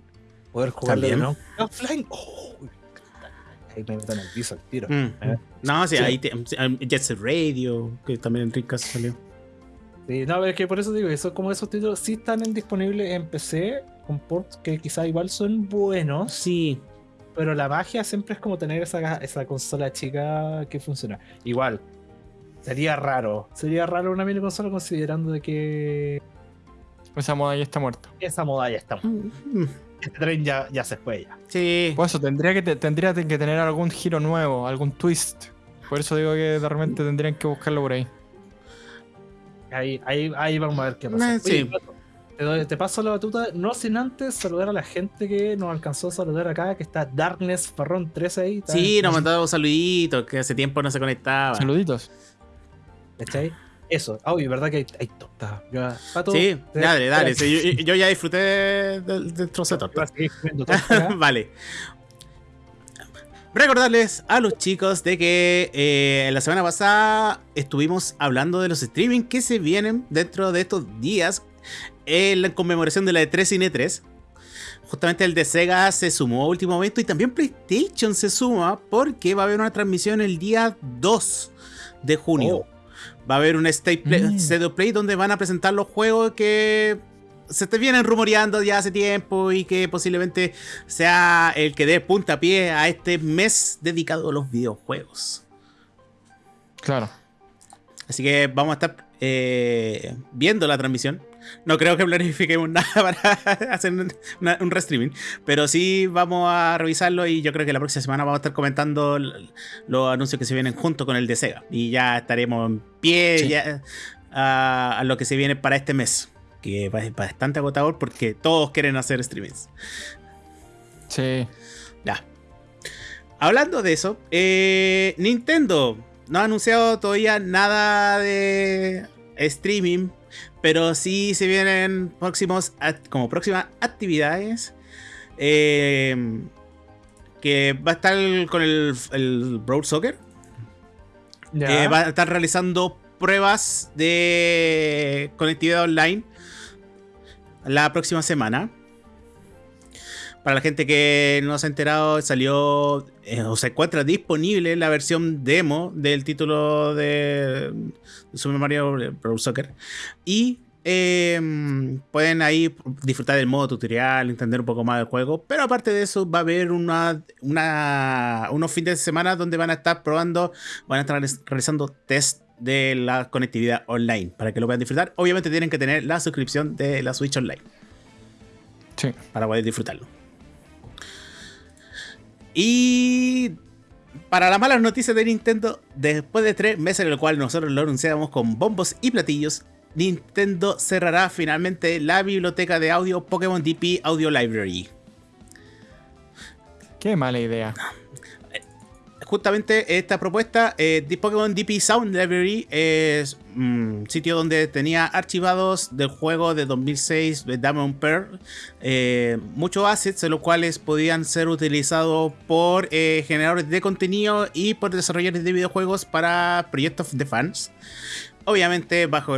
Speaker 1: poder jugarlo. ¿no? offline. Oh, ahí me meto en el piso al tiro.
Speaker 2: Mm.
Speaker 1: Eh.
Speaker 2: No, sí,
Speaker 1: Sí.
Speaker 2: ahí te- Jet Set Radio, que también en Dreamcast salió.
Speaker 1: Sí, no, es que por eso digo, eso como esos títulos sí están disponibles en PC con ports que quizá igual son buenos,
Speaker 2: Sí,
Speaker 1: pero la magia siempre es como tener esa, esa consola chica que funciona. Igual, sería raro, sería raro una mini consola considerando de que
Speaker 3: Esa moda ya está muerta.
Speaker 1: esa moda ya está.
Speaker 2: Mm,
Speaker 1: Este tren ya, ya se fue ya.
Speaker 2: sí.
Speaker 3: Por eso tendría que, te- tendría que tener algún giro nuevo, algún twist. Por eso digo que de repente tendrían que buscarlo por ahí.
Speaker 1: Ahí, ahí, ahí vamos a ver qué pasa.
Speaker 2: Eh, sí.
Speaker 1: Te, doy- te paso la batuta, no sin antes saludar a la gente que nos alcanzó a saludar acá, que está Darkness Farrón 13 ahí. está-
Speaker 2: Sí, nos mandaba un saludito, que hace tiempo no se conectaba.
Speaker 3: Saluditos.
Speaker 1: ¿Cachai? Eso. Ah, oye, ¿verdad que hay, hay torta? Ya, Pato,
Speaker 2: Sí,
Speaker 1: te-
Speaker 2: dale, dale. sí, yo, yo ya disfruté del, del trozo de torta. vale. Recordarles a los chicos de que eh, la semana pasada estuvimos hablando de los streaming que se vienen dentro de estos días en la conmemoración de la E3 Cine 3. Justamente el de Sega se sumó a último momento y también PlayStation se suma porque va a haber una transmisión el día 2 de junio.
Speaker 1: Oh.
Speaker 2: Va a haber un State Play,
Speaker 3: Mm.
Speaker 2: Play donde van a presentar los juegos que se te vienen rumoreando ya hace tiempo y que posiblemente sea el que dé puntapié a este mes dedicado a los videojuegos.
Speaker 3: Claro.
Speaker 2: Así que vamos a estar eh, viendo la transmisión. No creo que planifiquemos nada para hacer un, una- un restreaming, pero sí vamos a revisarlo y yo creo que la próxima semana vamos a estar comentando los anuncios que se vienen junto con el de Sega. Y ya estaremos en pie
Speaker 3: Sí.
Speaker 2: ya, a, a lo que se viene para este mes, que va- es bastante agotador porque todos quieren hacer streamings.
Speaker 3: Sí.
Speaker 2: Ya. Hablando de eso, eh, Nintendo no ha anunciado todavía nada de streaming, pero sí se vienen próximos como próximas actividades. eh, que va a estar con el, el Brawl Soccer.
Speaker 1: Ya.
Speaker 2: Eh, va a estar realizando pruebas de conectividad online la próxima semana. Para la gente que no se ha enterado, salió eh, o se encuentra disponible la versión demo del título de Super Mario Bros. Soccer. Y eh, pueden ahí disfrutar del modo tutorial, entender un poco más del juego. Pero aparte de eso, va a haber una, una- unos fines de semana donde van a estar probando, van a estar realizando test de la conectividad online para que lo puedan disfrutar. Obviamente tienen que tener la suscripción de la Switch Online
Speaker 3: Sí.
Speaker 2: para poder disfrutarlo. Y para las malas noticias de Nintendo, después de tres meses en el cual nosotros lo anunciamos con bombos y platillos, Nintendo cerrará finalmente la biblioteca de audio Pokémon DP Audio Library.
Speaker 3: Qué mala idea.
Speaker 2: Justamente esta propuesta, eh, Pokémon DP Sound Library, es un sitio donde tenía archivados del juego de 2006 de Diamond Pearl, eh, muchos assets, los cuales podían ser utilizados por eh, generadores de contenido y por desarrolladores de videojuegos para proyectos de fans. Obviamente bajo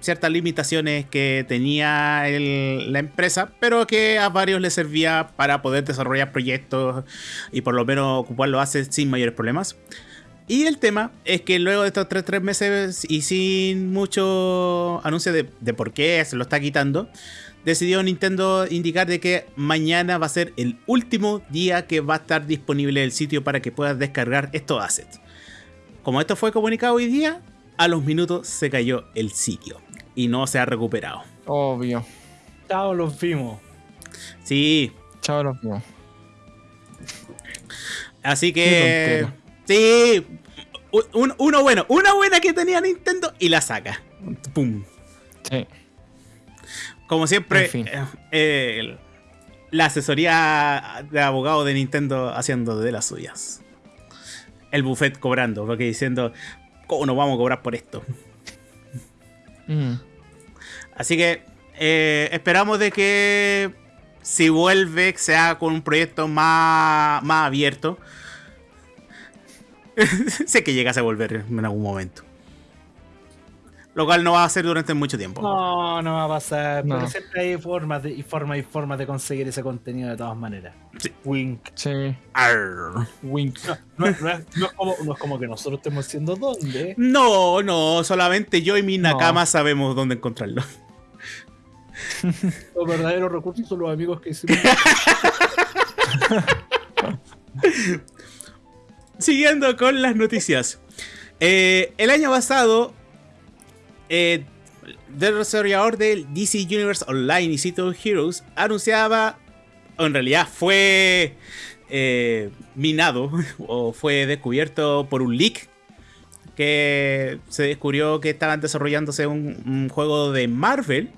Speaker 2: ciertas limitaciones que tenía la empresa, pero que a varios les servía para poder desarrollar proyectos y por lo menos ocuparlo hace sin mayores problemas. Y el tema es que luego de estos tres, tres meses y sin mucho anuncio de, de por qué se lo está quitando, decidió Nintendo indicar de que mañana va a ser el último día que va a estar disponible el sitio para que puedas descargar estos assets. Como esto fue comunicado hoy día, a los minutos se cayó el sitio y no se ha recuperado.
Speaker 3: Obvio.
Speaker 1: Chao, los vimos.
Speaker 2: Sí,
Speaker 3: Chao, los vimos.
Speaker 2: así que. Sí, un- uno bueno, una buena que tenía Nintendo y la saca. Pum.
Speaker 3: Sí.
Speaker 2: Como siempre,
Speaker 3: En fin.
Speaker 2: eh, eh, el- la asesoría de abogado de Nintendo haciendo de las suyas. El buffet cobrando, porque diciendo, ¿cómo nos vamos a cobrar por esto?
Speaker 3: Mm.
Speaker 2: Así que eh, esperamos de que si vuelve sea con un proyecto más, más abierto. sé que llegase a volver en algún momento. Lo cual no va a ser durante mucho tiempo.
Speaker 1: No, no va a pasar.
Speaker 3: No.
Speaker 1: Pero siempre hay formas de, y formas y formas de conseguir ese contenido de todas maneras.
Speaker 2: Sí.
Speaker 1: Wink.
Speaker 3: Sí.
Speaker 2: Arr.
Speaker 3: Wink.
Speaker 1: No, es- no es, no es como, no es como que nosotros estemos diciendo dónde.
Speaker 2: No, no, solamente yo y mi
Speaker 3: No.
Speaker 2: Nakama sabemos dónde encontrarlo.
Speaker 1: Los verdaderos recursos son los amigos que hicimos.
Speaker 2: Siguiendo con las noticias. Eh, el año pasado, eh, el desarrollador del DC Universe Online y City of Heroes anunciaba, o en realidad fue eh, minado o fue descubierto por un leak que se descubrió que estaban desarrollándose un, un juego de Marvel.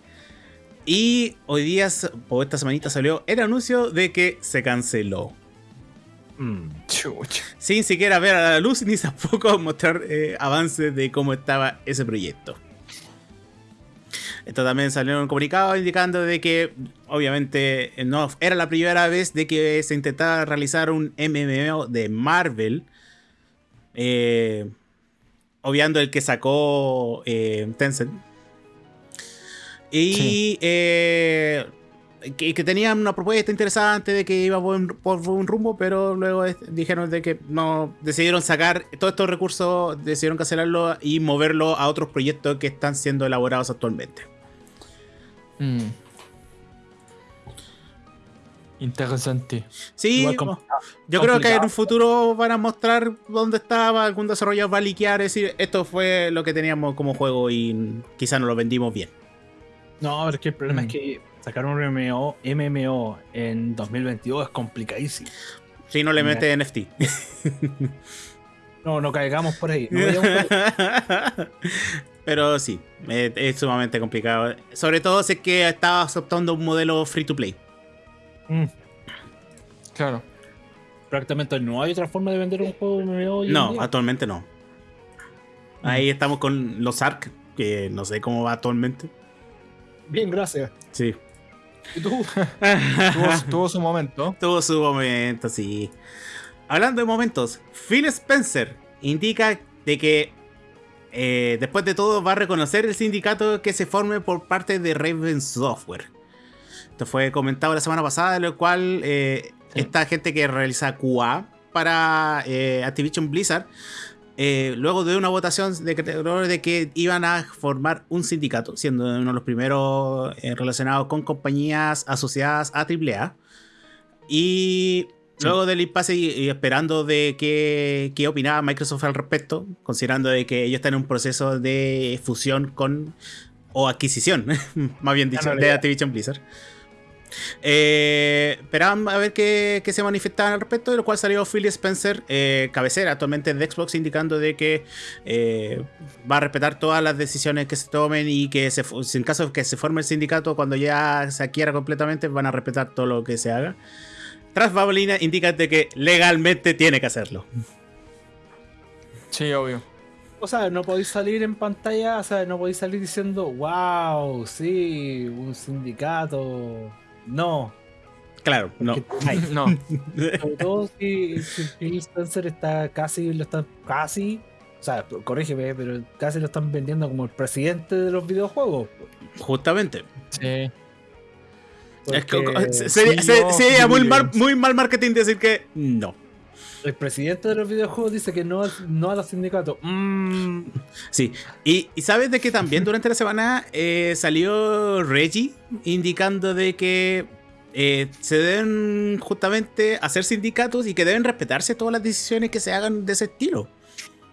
Speaker 2: Y hoy día, o esta semanita salió el anuncio de que se canceló
Speaker 1: Mm.
Speaker 3: Chucha.
Speaker 2: sin siquiera ver a la luz ni tampoco mostrar eh, avances de cómo estaba ese proyecto. Esto también salió en un comunicado indicando de que obviamente no era la primera vez de que se intentaba realizar un MMO de Marvel. eh, obviando el que sacó eh, Tencent. Y
Speaker 3: Sí.
Speaker 2: eh, que, que tenían una propuesta interesante de que iba por un, por un rumbo, pero luego es- dijeron de que no decidieron sacar todos estos recursos, decidieron cancelarlo y moverlo a otros proyectos que están siendo elaborados actualmente.
Speaker 3: Mm. Interesante.
Speaker 2: Sí, yo creo que en un futuro van a mostrar dónde estaba, algún desarrollador va a liquear, es decir, esto fue lo que teníamos como juego y quizás no lo vendimos bien.
Speaker 1: No, pero es que el problema
Speaker 3: Mm.
Speaker 1: es que sacar un MMO, MMO en 2022 es complicadísimo.
Speaker 2: Si no le mete NFT.
Speaker 1: No, no caigamos por ahí. No vayamos por ahí.
Speaker 2: Pero sí, eh, es sumamente complicado. Sobre todo si es que estabas optando un modelo free to play.
Speaker 1: Mm.
Speaker 3: Claro.
Speaker 1: Prácticamente no hay otra forma de vender un juego MMO. hoy en
Speaker 2: No,
Speaker 1: día.
Speaker 2: actualmente no. Ahí estamos con los ARC, que no sé cómo va actualmente.
Speaker 1: Bien, gracias.
Speaker 2: Sí.
Speaker 3: Tuvo, tuvo su momento.
Speaker 2: Tuvo su momento, sí. Hablando de momentos, Phil Spencer indica de que eh, después de todo va a reconocer el sindicato que se forme por parte de Raven Software. Esto fue comentado la semana pasada, lo cual eh,
Speaker 3: Sí.
Speaker 2: esta gente que realiza QA para eh, Activision Blizzard, eh, luego de una votación de creadores de que iban a formar un sindicato, siendo uno de los primeros eh, relacionados con compañías asociadas a AAA. Y
Speaker 3: Sí.
Speaker 2: luego del impasse y, y esperando de qué, qué opinaba Microsoft al respecto, considerando de que ellos están en un proceso de fusión con o adquisición, más bien dicho, de. Activision Blizzard. Eh, esperaban a ver qué, qué se manifestaban al respecto, de lo cual salió Phil Spencer, eh, cabecera actualmente de Xbox, indicando de que eh, va a respetar todas las decisiones que se tomen y que se, en caso de que se forme el sindicato, cuando ya se adquiera completamente, van a respetar todo lo que se haga. Tras Babolina indica de que legalmente tiene que hacerlo.
Speaker 3: Sí, obvio.
Speaker 1: O sea, no podéis salir en pantalla, o sea, no podéis salir diciendo, wow, sí, un sindicato. No.
Speaker 2: Claro, no.
Speaker 1: porque.
Speaker 3: No.
Speaker 1: Sobre todo si, si Phil Spencer está casi, lo están casi, o sea, corrígeme, pero casi lo están vendiendo como el presidente de los videojuegos.
Speaker 2: Justamente.
Speaker 3: Sí.
Speaker 2: Es que- sería,
Speaker 3: sí,
Speaker 2: se-
Speaker 3: no,
Speaker 2: sería muy, mal,
Speaker 3: sí.
Speaker 2: muy mal marketing decir que no.
Speaker 1: El presidente de los videojuegos dice que no, no a los sindicatos. Mm,
Speaker 2: Sí, y, y sabes de que también durante la semana eh, salió Reggie indicando de que eh, se deben justamente hacer sindicatos y que deben respetarse todas las decisiones que se hagan de ese estilo.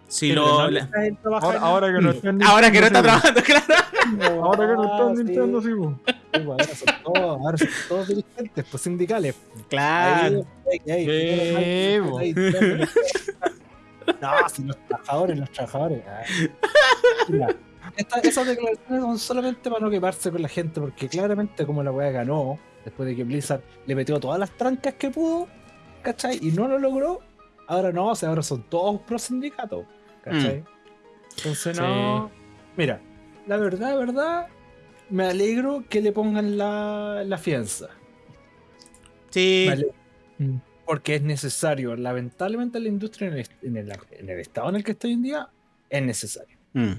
Speaker 2: Si lo, la-
Speaker 3: Ahora, que no está
Speaker 2: ahora que no está trabajando, claro.
Speaker 3: Ahora que no está
Speaker 1: Ah,
Speaker 3: en
Speaker 1: sí.
Speaker 3: Nintendo, sí.
Speaker 1: Sí, pues, ahora son todos, ahora son todos dirigentes, pues sindicales.
Speaker 2: Claro.
Speaker 1: Ahí, ahí, ahí,
Speaker 3: Sí,
Speaker 1: ahí, No, si los trabajadores, los trabajadores. Mira, esta- esas declaraciones son solamente para no quemarse con la gente, porque claramente como la weá ganó, después de que Blizzard le metió todas las trancas que pudo, ¿cachai? Y no lo logró, ahora no, o sea, ahora son todos pro sindicatos, ¿cachai? Entonces no. Mira, la verdad, verdad, me alegro que le pongan la, la fianza.
Speaker 2: Sí,
Speaker 1: porque es necesario. Lamentablemente la industria en el, en el- en el estado en el que está hoy en día es necesario.
Speaker 2: Mm.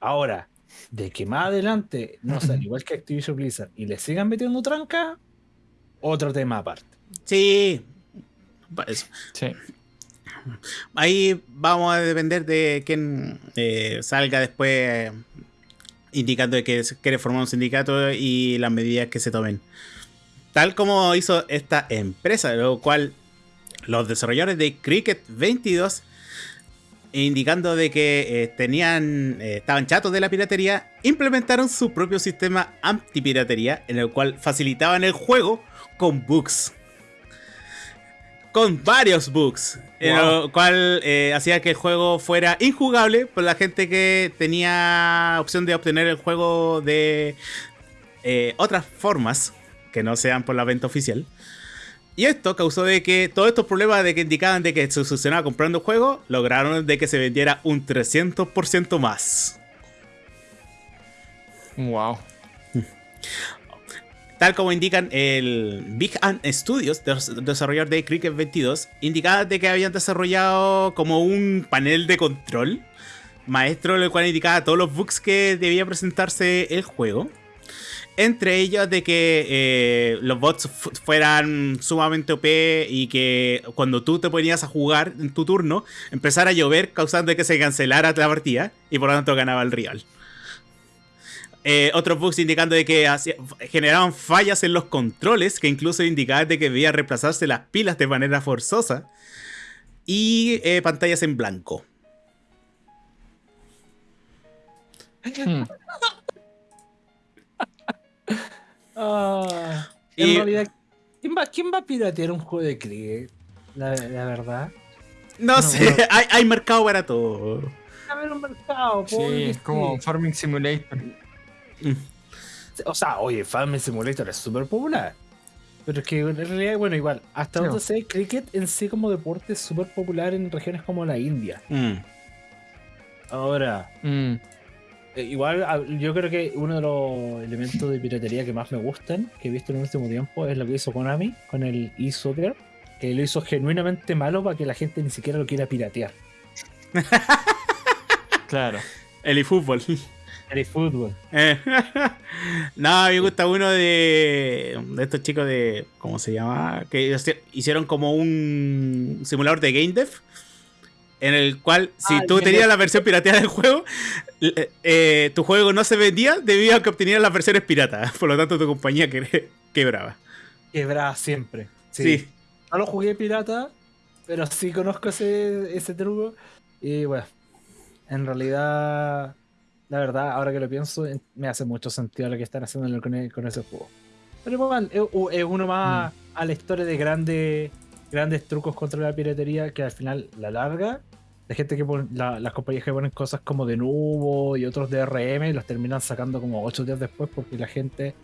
Speaker 1: Ahora, de que más adelante no sean igual que Activision Blizzard y le sigan metiendo tranca, otro tema aparte.
Speaker 2: sí. Eso.
Speaker 3: Sí.
Speaker 2: Ahí vamos a depender de quién eh, salga después indicando que quiere formar un sindicato y las medidas que se tomen. Tal como hizo esta empresa, lo cual los desarrolladores de Cricket 22 indicando de que eh, tenían eh, estaban chatos de la piratería, implementaron su propio sistema antipiratería en el cual facilitaban el juego con bugs. Con varios bugs. En
Speaker 1: Wow.
Speaker 2: lo cual eh, hacía que el juego fuera injugable por la gente que tenía opción de obtener el juego de eh, otras formas que no sean por la venta oficial. Y esto causó de que todos estos problemas de que indicaban de que se solucionaba comprando juegos, lograron de que se vendiera un 300% más.
Speaker 3: Wow.
Speaker 2: Tal como indican el Big Ant Studios, des- desarrollador de Cricket 22, indicaba de que habían desarrollado como un panel de control maestro, el cual indicaba todos los bugs que debía presentarse el juego. Entre ellos de que eh, los bots fu- fueran sumamente OP y que cuando tú te ponías a jugar en tu turno, empezara a llover causando que se cancelara la partida y por lo tanto ganaba el rival. Eh, otros bugs indicando de que generaban fallas en los controles, que incluso indicaban de que debía reemplazarse las pilas de manera forzosa. Y eh, pantallas en blanco.
Speaker 3: Hmm.
Speaker 1: Ah,
Speaker 2: Y-
Speaker 1: en realidad, ¿quién va, ¿quién va a piratear un juego de cricket? La, la verdad.
Speaker 2: No sé,
Speaker 1: bueno.
Speaker 2: hay, hay mercado para todo.
Speaker 1: A ver un mercado,
Speaker 3: Sí, es como. Farming Simulator.
Speaker 1: O sea, oye, Farming Simulator es súper popular. Pero es que en realidad, bueno, igual, hasta donde sé, cricket en sí como deporte es súper popular en regiones como la India.
Speaker 2: Mm.
Speaker 1: Ahora,
Speaker 3: Mm.
Speaker 1: eh, igual a- yo creo que uno de los elementos de piratería que más me gustan, que he visto en el último tiempo, es lo que hizo Konami con el eSoccer, que lo hizo genuinamente malo para que la gente ni siquiera lo quiera piratear.
Speaker 3: Claro.
Speaker 2: El eFootball.
Speaker 1: El eFootball.
Speaker 2: Eh, no, a mí me gusta uno de, de estos chicos de. ¿Cómo se llama? Que hici- hicieron como un simulador de Game Dev. En el cual, si
Speaker 1: Ah,
Speaker 2: tú
Speaker 1: Game
Speaker 2: tenías la versión pirateada del juego, eh, eh, tu juego no se vendía debido a que obtenías las versiones piratas. Por lo tanto, tu compañía que- quebraba.
Speaker 1: Quebrada siempre.
Speaker 2: Sí.
Speaker 1: No lo jugué pirata, pero sí conozco ese, ese truco. Y bueno, en realidad, la verdad, ahora que lo pienso, en- me hace mucho sentido lo que están haciendo con, con ese juego. Pero igual, es, u- es uno más a la historia de grandes, grandes trucos contra la piratería que al final, la larga, la gente que pone, la- las compañías que ponen cosas como de Nubo y otros DRM, los terminan sacando como 8 días después porque la gente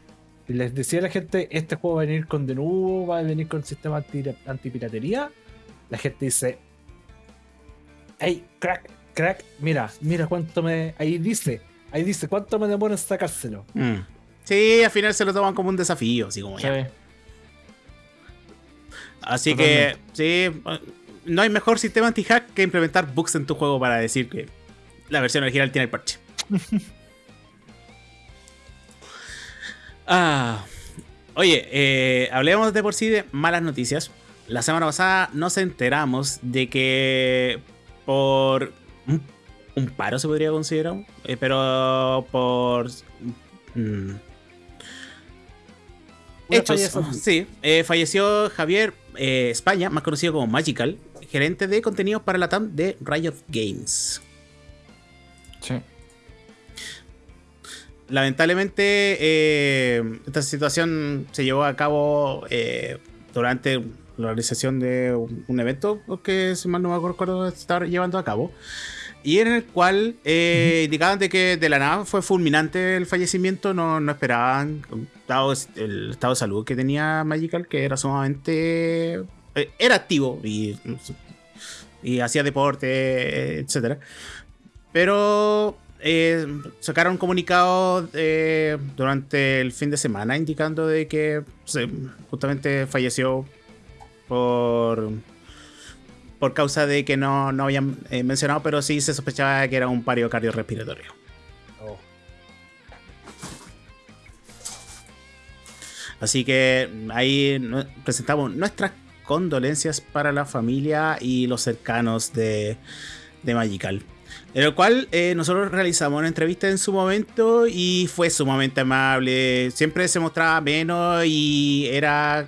Speaker 1: les decía a la gente, este juego va a venir con Denuvo, va a venir con sistema anti, antipiratería. La gente dice, hey, crack, crack, mira, mira cuánto me... Ahí dice, ahí dice, cuánto me demora en sacárselo.
Speaker 2: Mm. Sí, al final se lo toman como un desafío, así como ya.
Speaker 3: Sí.
Speaker 2: Así que, sí, no hay mejor sistema anti-hack que implementar bugs en tu juego para decir que la versión original tiene el parche. ah, oye, eh, hablemos de por sí de malas noticias. La semana pasada nos enteramos de que por un, un paro se podría considerar, eh, pero por... mm, Hechos, sí. eh, falleció Javier eh, España, más conocido como Magical, gerente de contenidos para la TAM de Riot Games.
Speaker 3: Sí.
Speaker 2: Lamentablemente, eh, esta situación se llevó a cabo eh, durante la realización de un, un evento que, si mal no me acuerdo, estaba llevando a cabo. Y en el cual eh, indicaban de que de la nada fue fulminante el fallecimiento, no, no esperaban, dado el estado de salud que tenía Magical, que era sumamente... eh, era activo y, y hacía deporte, etcétera. Pero eh, sacaron un comunicado eh, durante el fin de semana indicando de que justamente falleció por por causa de que no, no habían eh, mencionado, pero sí se sospechaba que era un pario cardiorrespiratorio.
Speaker 1: Oh.
Speaker 2: Así que ahí presentamos nuestras condolencias para la familia y los cercanos de, de Magical. En el cual eh, nosotros realizamos una entrevista en su momento y fue sumamente amable. Siempre se mostraba menos y era.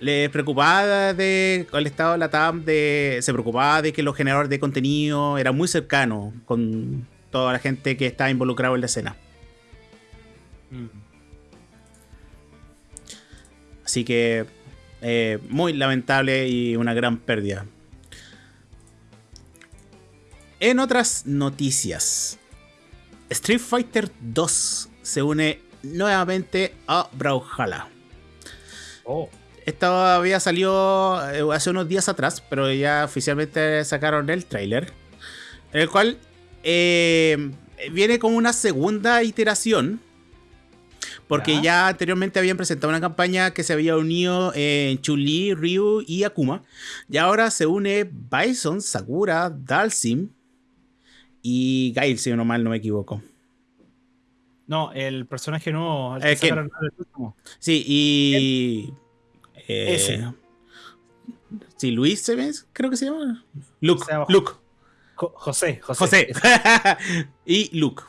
Speaker 2: Le preocupaba de el estado de la TAM, de, se preocupaba de que los generadores de contenido era muy cercano con toda la gente que está involucrada en la escena.
Speaker 1: Mm.
Speaker 2: Así que eh, muy lamentable y una gran pérdida. En otras noticias, Street Fighter 2 se une nuevamente a Brawlhalla.
Speaker 1: Oh.
Speaker 2: Esto había salido eh, hace unos días atrás, pero ya oficialmente sacaron el tráiler. En el cual eh, viene como una segunda iteración. Porque
Speaker 1: Ya.
Speaker 2: ya. anteriormente habían presentado una campaña que se había unido en Chun-Li, Ryu y Akuma. Y ahora se une Bison, Sakura, Dalsim y Gail, si no mal no me equivoco.
Speaker 1: No, el personaje nuevo. al
Speaker 2: Eh,
Speaker 1: que
Speaker 2: Ken.
Speaker 1: el último.
Speaker 2: Sí, y. eh,
Speaker 1: Ese.
Speaker 2: Sí, Luis se ve, creo que se llama. Luke.
Speaker 1: Se llama
Speaker 2: Luke.
Speaker 1: Jo- José, José.
Speaker 2: José. y Luke.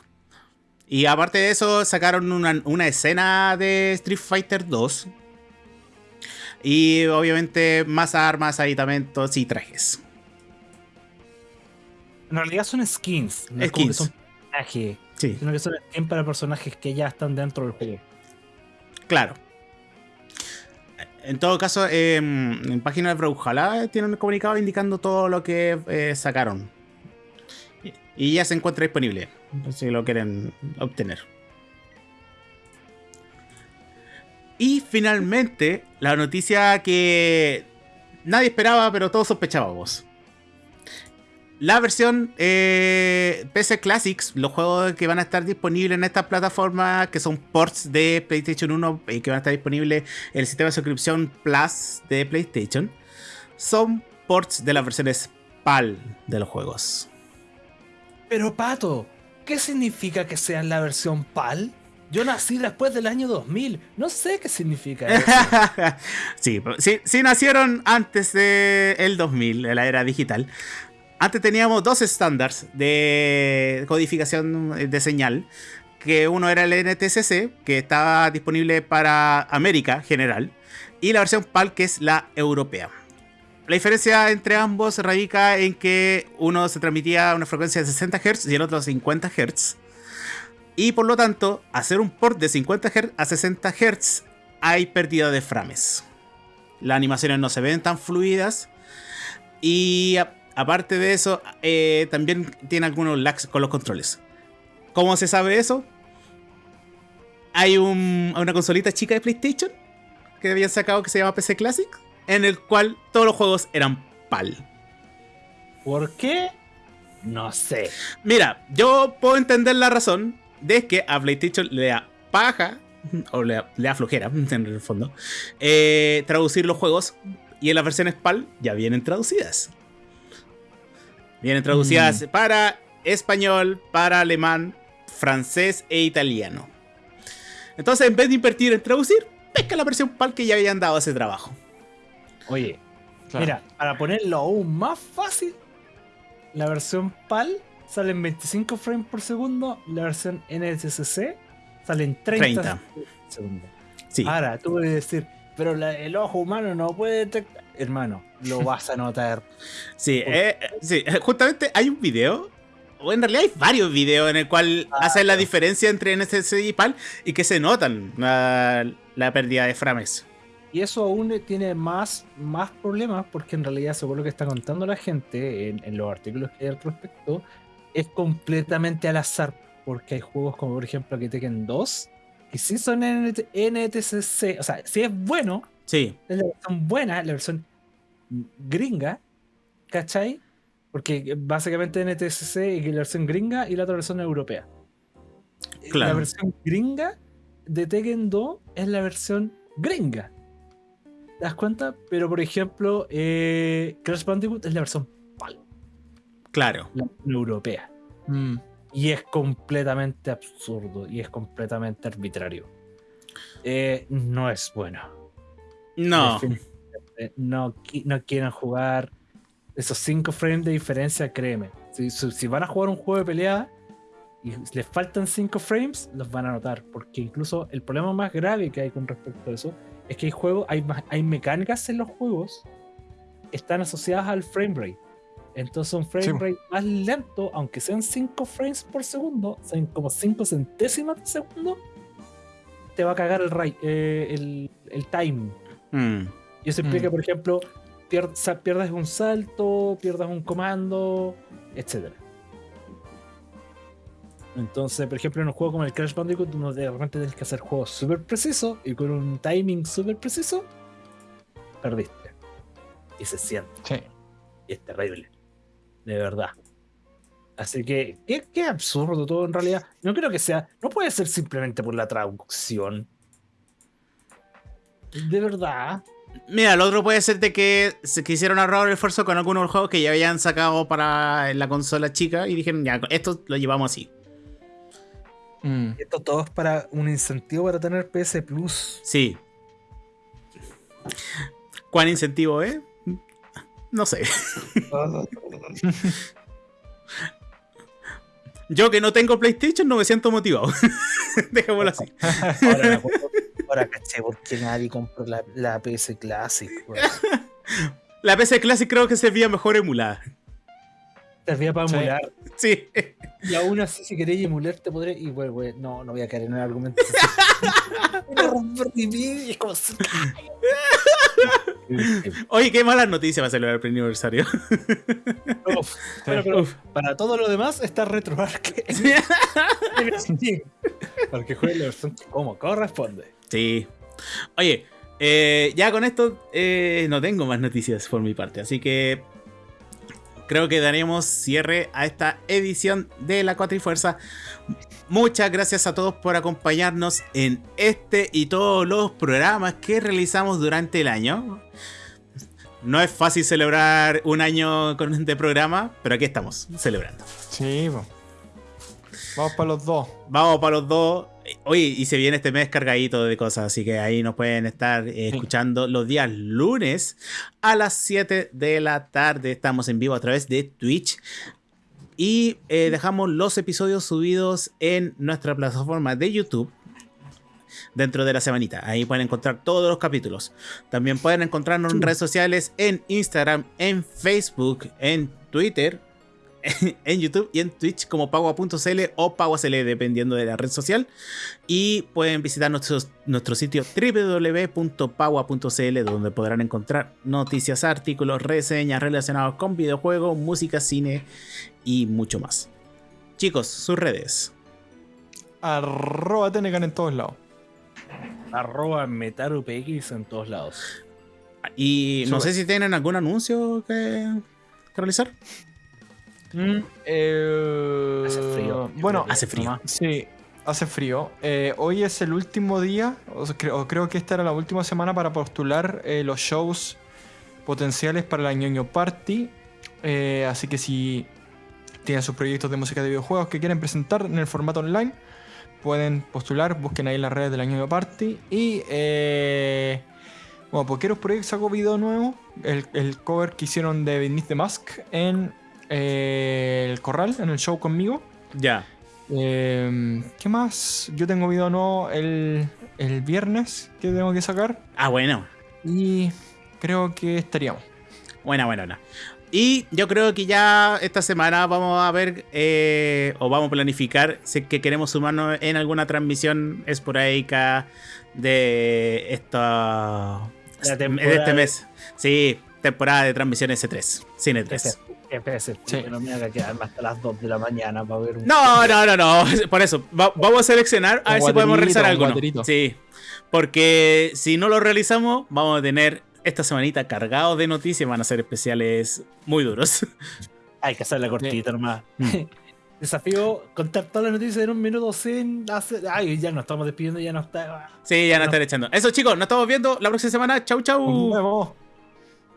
Speaker 2: Y aparte de eso, sacaron una, una escena de Street Fighter 2. Y obviamente más armas, aditamentos y trajes.
Speaker 1: En realidad son skins. No es como que
Speaker 2: Skins.
Speaker 1: son personajes.
Speaker 2: Sí,
Speaker 1: Sino que son skins para personajes que ya están dentro del juego.
Speaker 2: claro. En todo caso, em, en página de Brawlhalla tienen un comunicado indicando todo lo que eh, sacaron. Y ya se encuentra disponible, si lo quieren obtener. Y finalmente, la noticia que nadie esperaba, pero todos sospechábamos. La versión eh, PC Classics, los juegos que van a estar disponibles en esta plataforma, que son ports de PlayStation 1 y que van a estar disponibles en el sistema de suscripción Plus de PlayStation, son ports de las versiones PAL de los juegos.
Speaker 1: Pero Pato, ¿qué significa que sea la versión PAL? Yo nací después del año 2000. No sé qué significa eso.
Speaker 2: sí, sí, sí nacieron antes del 2000, de la era digital. Antes teníamos dos estándares de codificación de señal. Que uno era el NTSC, que estaba disponible para América general. Y la versión PAL, que es la europea. La diferencia entre ambos radica en que uno se transmitía a una frecuencia de 60 Hz y el otro a 50 Hz. Y por lo tanto, hacer un port de 50 Hz a 60 Hz hay pérdida de frames. Las animaciones no se ven tan fluidas. Y aparte de eso, eh, también tiene algunos lags con los controles. ¿Cómo se sabe eso? Hay un- una consolita chica de PlayStation que habían sacado que se llama PC Classic, en el cual todos los juegos eran PAL.
Speaker 1: ¿Por qué? No sé.
Speaker 2: Mira, yo puedo entender la razón de que a PlayStation le da paja, o le, da- le da flojera, en el fondo, eh, traducir los juegos y en las versiones PAL ya vienen traducidas. Vienen traducidas para español, para alemán, francés e italiano. Entonces, en vez de invertir en traducir, pesca la versión PAL que ya habían dado ese trabajo.
Speaker 1: Oye,
Speaker 3: Claro.
Speaker 1: mira, para ponerlo aún más fácil, la versión PAL sale en 25 frames por segundo, la versión NTSC sale en 30,
Speaker 2: 30.
Speaker 1: por segundo.
Speaker 2: Sí.
Speaker 1: Ahora, tú puedes decir, pero la- el ojo humano no puede detectar. Hermano, lo vas a notar.
Speaker 2: Sí, eh, sí, eh, justamente hay un video, o en realidad hay varios videos en el cual hacen la diferencia entre NSC y PAL y que se notan la, la pérdida de frames.
Speaker 1: y eso aún tiene más, más problemas porque en realidad, según lo que está contando la gente en, en los artículos que hay al respecto, es completamente al azar. Porque hay juegos como, por ejemplo, que Tekken 2, que sí son NT NTCC. O sea, sí es bueno,
Speaker 2: Sí,
Speaker 1: es la versión buena, la versión gringa, ¿cachai? Porque básicamente NTCC es la versión gringa y la otra versión europea. La
Speaker 2: Claro.
Speaker 1: versión gringa de Tekken 2 es la versión gringa. ¿Te das cuenta? Pero por ejemplo, eh, Crash Bandicoot es la versión PAL,
Speaker 2: claro.
Speaker 1: la versión europea.
Speaker 3: Mm.
Speaker 1: Y es completamente absurdo y es completamente arbitrario. Eh, no es bueno.
Speaker 2: No.
Speaker 1: No, no quieren jugar esos 5 frames de diferencia, créeme. Si, si- van a jugar un juego de pelea y les faltan 5 frames, los van a notar. Porque incluso el problema más grave que hay con respecto a eso es que hay juegos, hay, hay mecánicas en los juegos que están asociadas al frame rate. Entonces un frame
Speaker 3: Sí.
Speaker 1: rate más lento, aunque sean 5 frames por segundo, sean como 5 centésimas de segundo, te va a cagar el, eh, el, el time.
Speaker 2: Mm.
Speaker 1: Y eso
Speaker 3: Mm.
Speaker 1: implica, por ejemplo, pier- pierdas un salto, pierdas un comando, etc. Entonces, por ejemplo, en un juego como el Crash Bandicoot, uno de repente tienes que hacer juegos súper precisos y con un timing súper preciso, perdiste. Y se siente,
Speaker 3: Sí.
Speaker 1: y es terrible. De verdad. Así que, qué, qué absurdo todo en realidad. No creo que sea, no puede ser simplemente por la traducción. De verdad.
Speaker 2: Mira, lo otro puede ser de que se quisieron ahorrar el esfuerzo con algunos juegos que ya habían sacado para la consola chica y dijeron, ya, esto lo llevamos así.
Speaker 3: Mm.
Speaker 1: Esto todo es para un incentivo para tener PS Plus.
Speaker 2: Sí. ¿Cuán incentivo es? No sé. Yo que no tengo PlayStation no me siento motivado. Dejémoslo así.
Speaker 1: Ahora, ahora caché por qué nadie compró la, la PS Classic.
Speaker 2: La PC Classic creo que servía mejor emulada.
Speaker 1: Servía para emular.
Speaker 2: Sí.
Speaker 1: Y aún así, si queréis emular, te podré. Y bueno, güey, no, no voy a caer en el argumento. Voy a romper mi vida y es como.
Speaker 2: Oye, qué malas noticias va a celebrar el primer aniversario.
Speaker 1: Uf, pero para todo lo demás está RetroArch en Steam. Para que juegue la versión como corresponde.
Speaker 2: Sí. Oye, eh, ya con esto eh, no tengo más noticias por mi parte, así que creo que daremos cierre a esta edición de la Cuatrifuerza. Muchas gracias a todos por acompañarnos en este y todos los programas que realizamos durante el año. No es fácil celebrar un año con este programa, pero aquí estamos, celebrando.
Speaker 3: Sí. Vamos para los dos.
Speaker 2: Vamos para los dos. Oye, y se viene este mes cargadito de cosas, así que ahí nos pueden estar eh, escuchando los días lunes a las 7 de la tarde. Estamos en vivo a través de Twitch. Y eh, dejamos los episodios subidos en nuestra plataforma de YouTube dentro de la semanita. Ahí pueden encontrar todos los capítulos. También pueden encontrarnos en redes sociales, en Instagram, en Facebook, en Twitter, en YouTube y en Twitch como pagua.cl o paguacl dependiendo de la red social. Y pueden visitar nuestro, nuestro sitio www.pagua.cl donde podrán encontrar noticias, artículos, reseñas relacionados con videojuegos, música, cine y mucho más. Chicos, sus redes.
Speaker 3: Arroba Tenecan en todos lados.
Speaker 1: Arroba MetaruPX en todos lados.
Speaker 2: Y no sé si tienen algún anuncio que, que realizar.
Speaker 3: Eh,
Speaker 1: Hace frío.
Speaker 3: Bueno,
Speaker 2: Hace frío.
Speaker 3: Sí, hace frío. Eh, hoy es el último día, o creo, creo que esta era la última semana para postular eh, los shows potenciales para la ñoño Party. Eh, así que si tienen sus proyectos de música de videojuegos que quieren presentar en el formato online, pueden postular, busquen ahí las redes de la ñoño Party. Y eh, bueno, Pokeros Project sacó video nuevo, el, el cover que hicieron de Beneath the Mask en eh, el Corral, en el show conmigo.
Speaker 2: Ya.
Speaker 3: Eh, ¿Qué más? Yo tengo video nuevo el, el viernes que tengo que sacar.
Speaker 2: Ah, bueno.
Speaker 3: Y creo que estaríamos.
Speaker 2: Buena, buena, buena. Y yo creo que ya esta semana vamos a ver eh, o vamos a planificar si es que queremos sumarnos en alguna transmisión esporádica de esta
Speaker 1: La
Speaker 2: de este mes. Sí, temporada de transmisión S3. Cine 3.
Speaker 1: FPS,
Speaker 3: Sí.
Speaker 1: no me haga quedarme hasta las 2 de la mañana para ver un.
Speaker 2: No, no, no, no. Por eso, va- vamos a seleccionar a
Speaker 3: Un
Speaker 2: ver si podemos realizar
Speaker 3: guaterito.
Speaker 2: Sí. Porque si no lo realizamos, vamos a tener esta semanita cargados de noticias. Van a ser especiales muy duros.
Speaker 1: Hay que hacerle cortita nomás.
Speaker 3: Mm.
Speaker 1: Desafío contar todas las noticias en un minuto sin hacer. Ay, ya nos estamos despidiendo, ya no está.
Speaker 2: Sí, ya no
Speaker 1: No.
Speaker 2: estar echando. Eso, chicos, nos estamos viendo la próxima semana. Chau, chau.
Speaker 3: Nos vemos.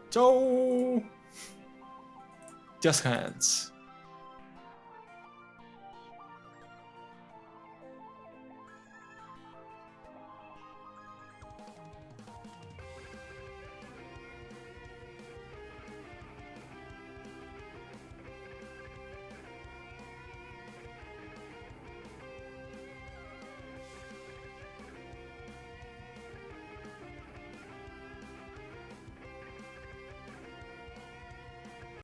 Speaker 3: Chau. Just Hands.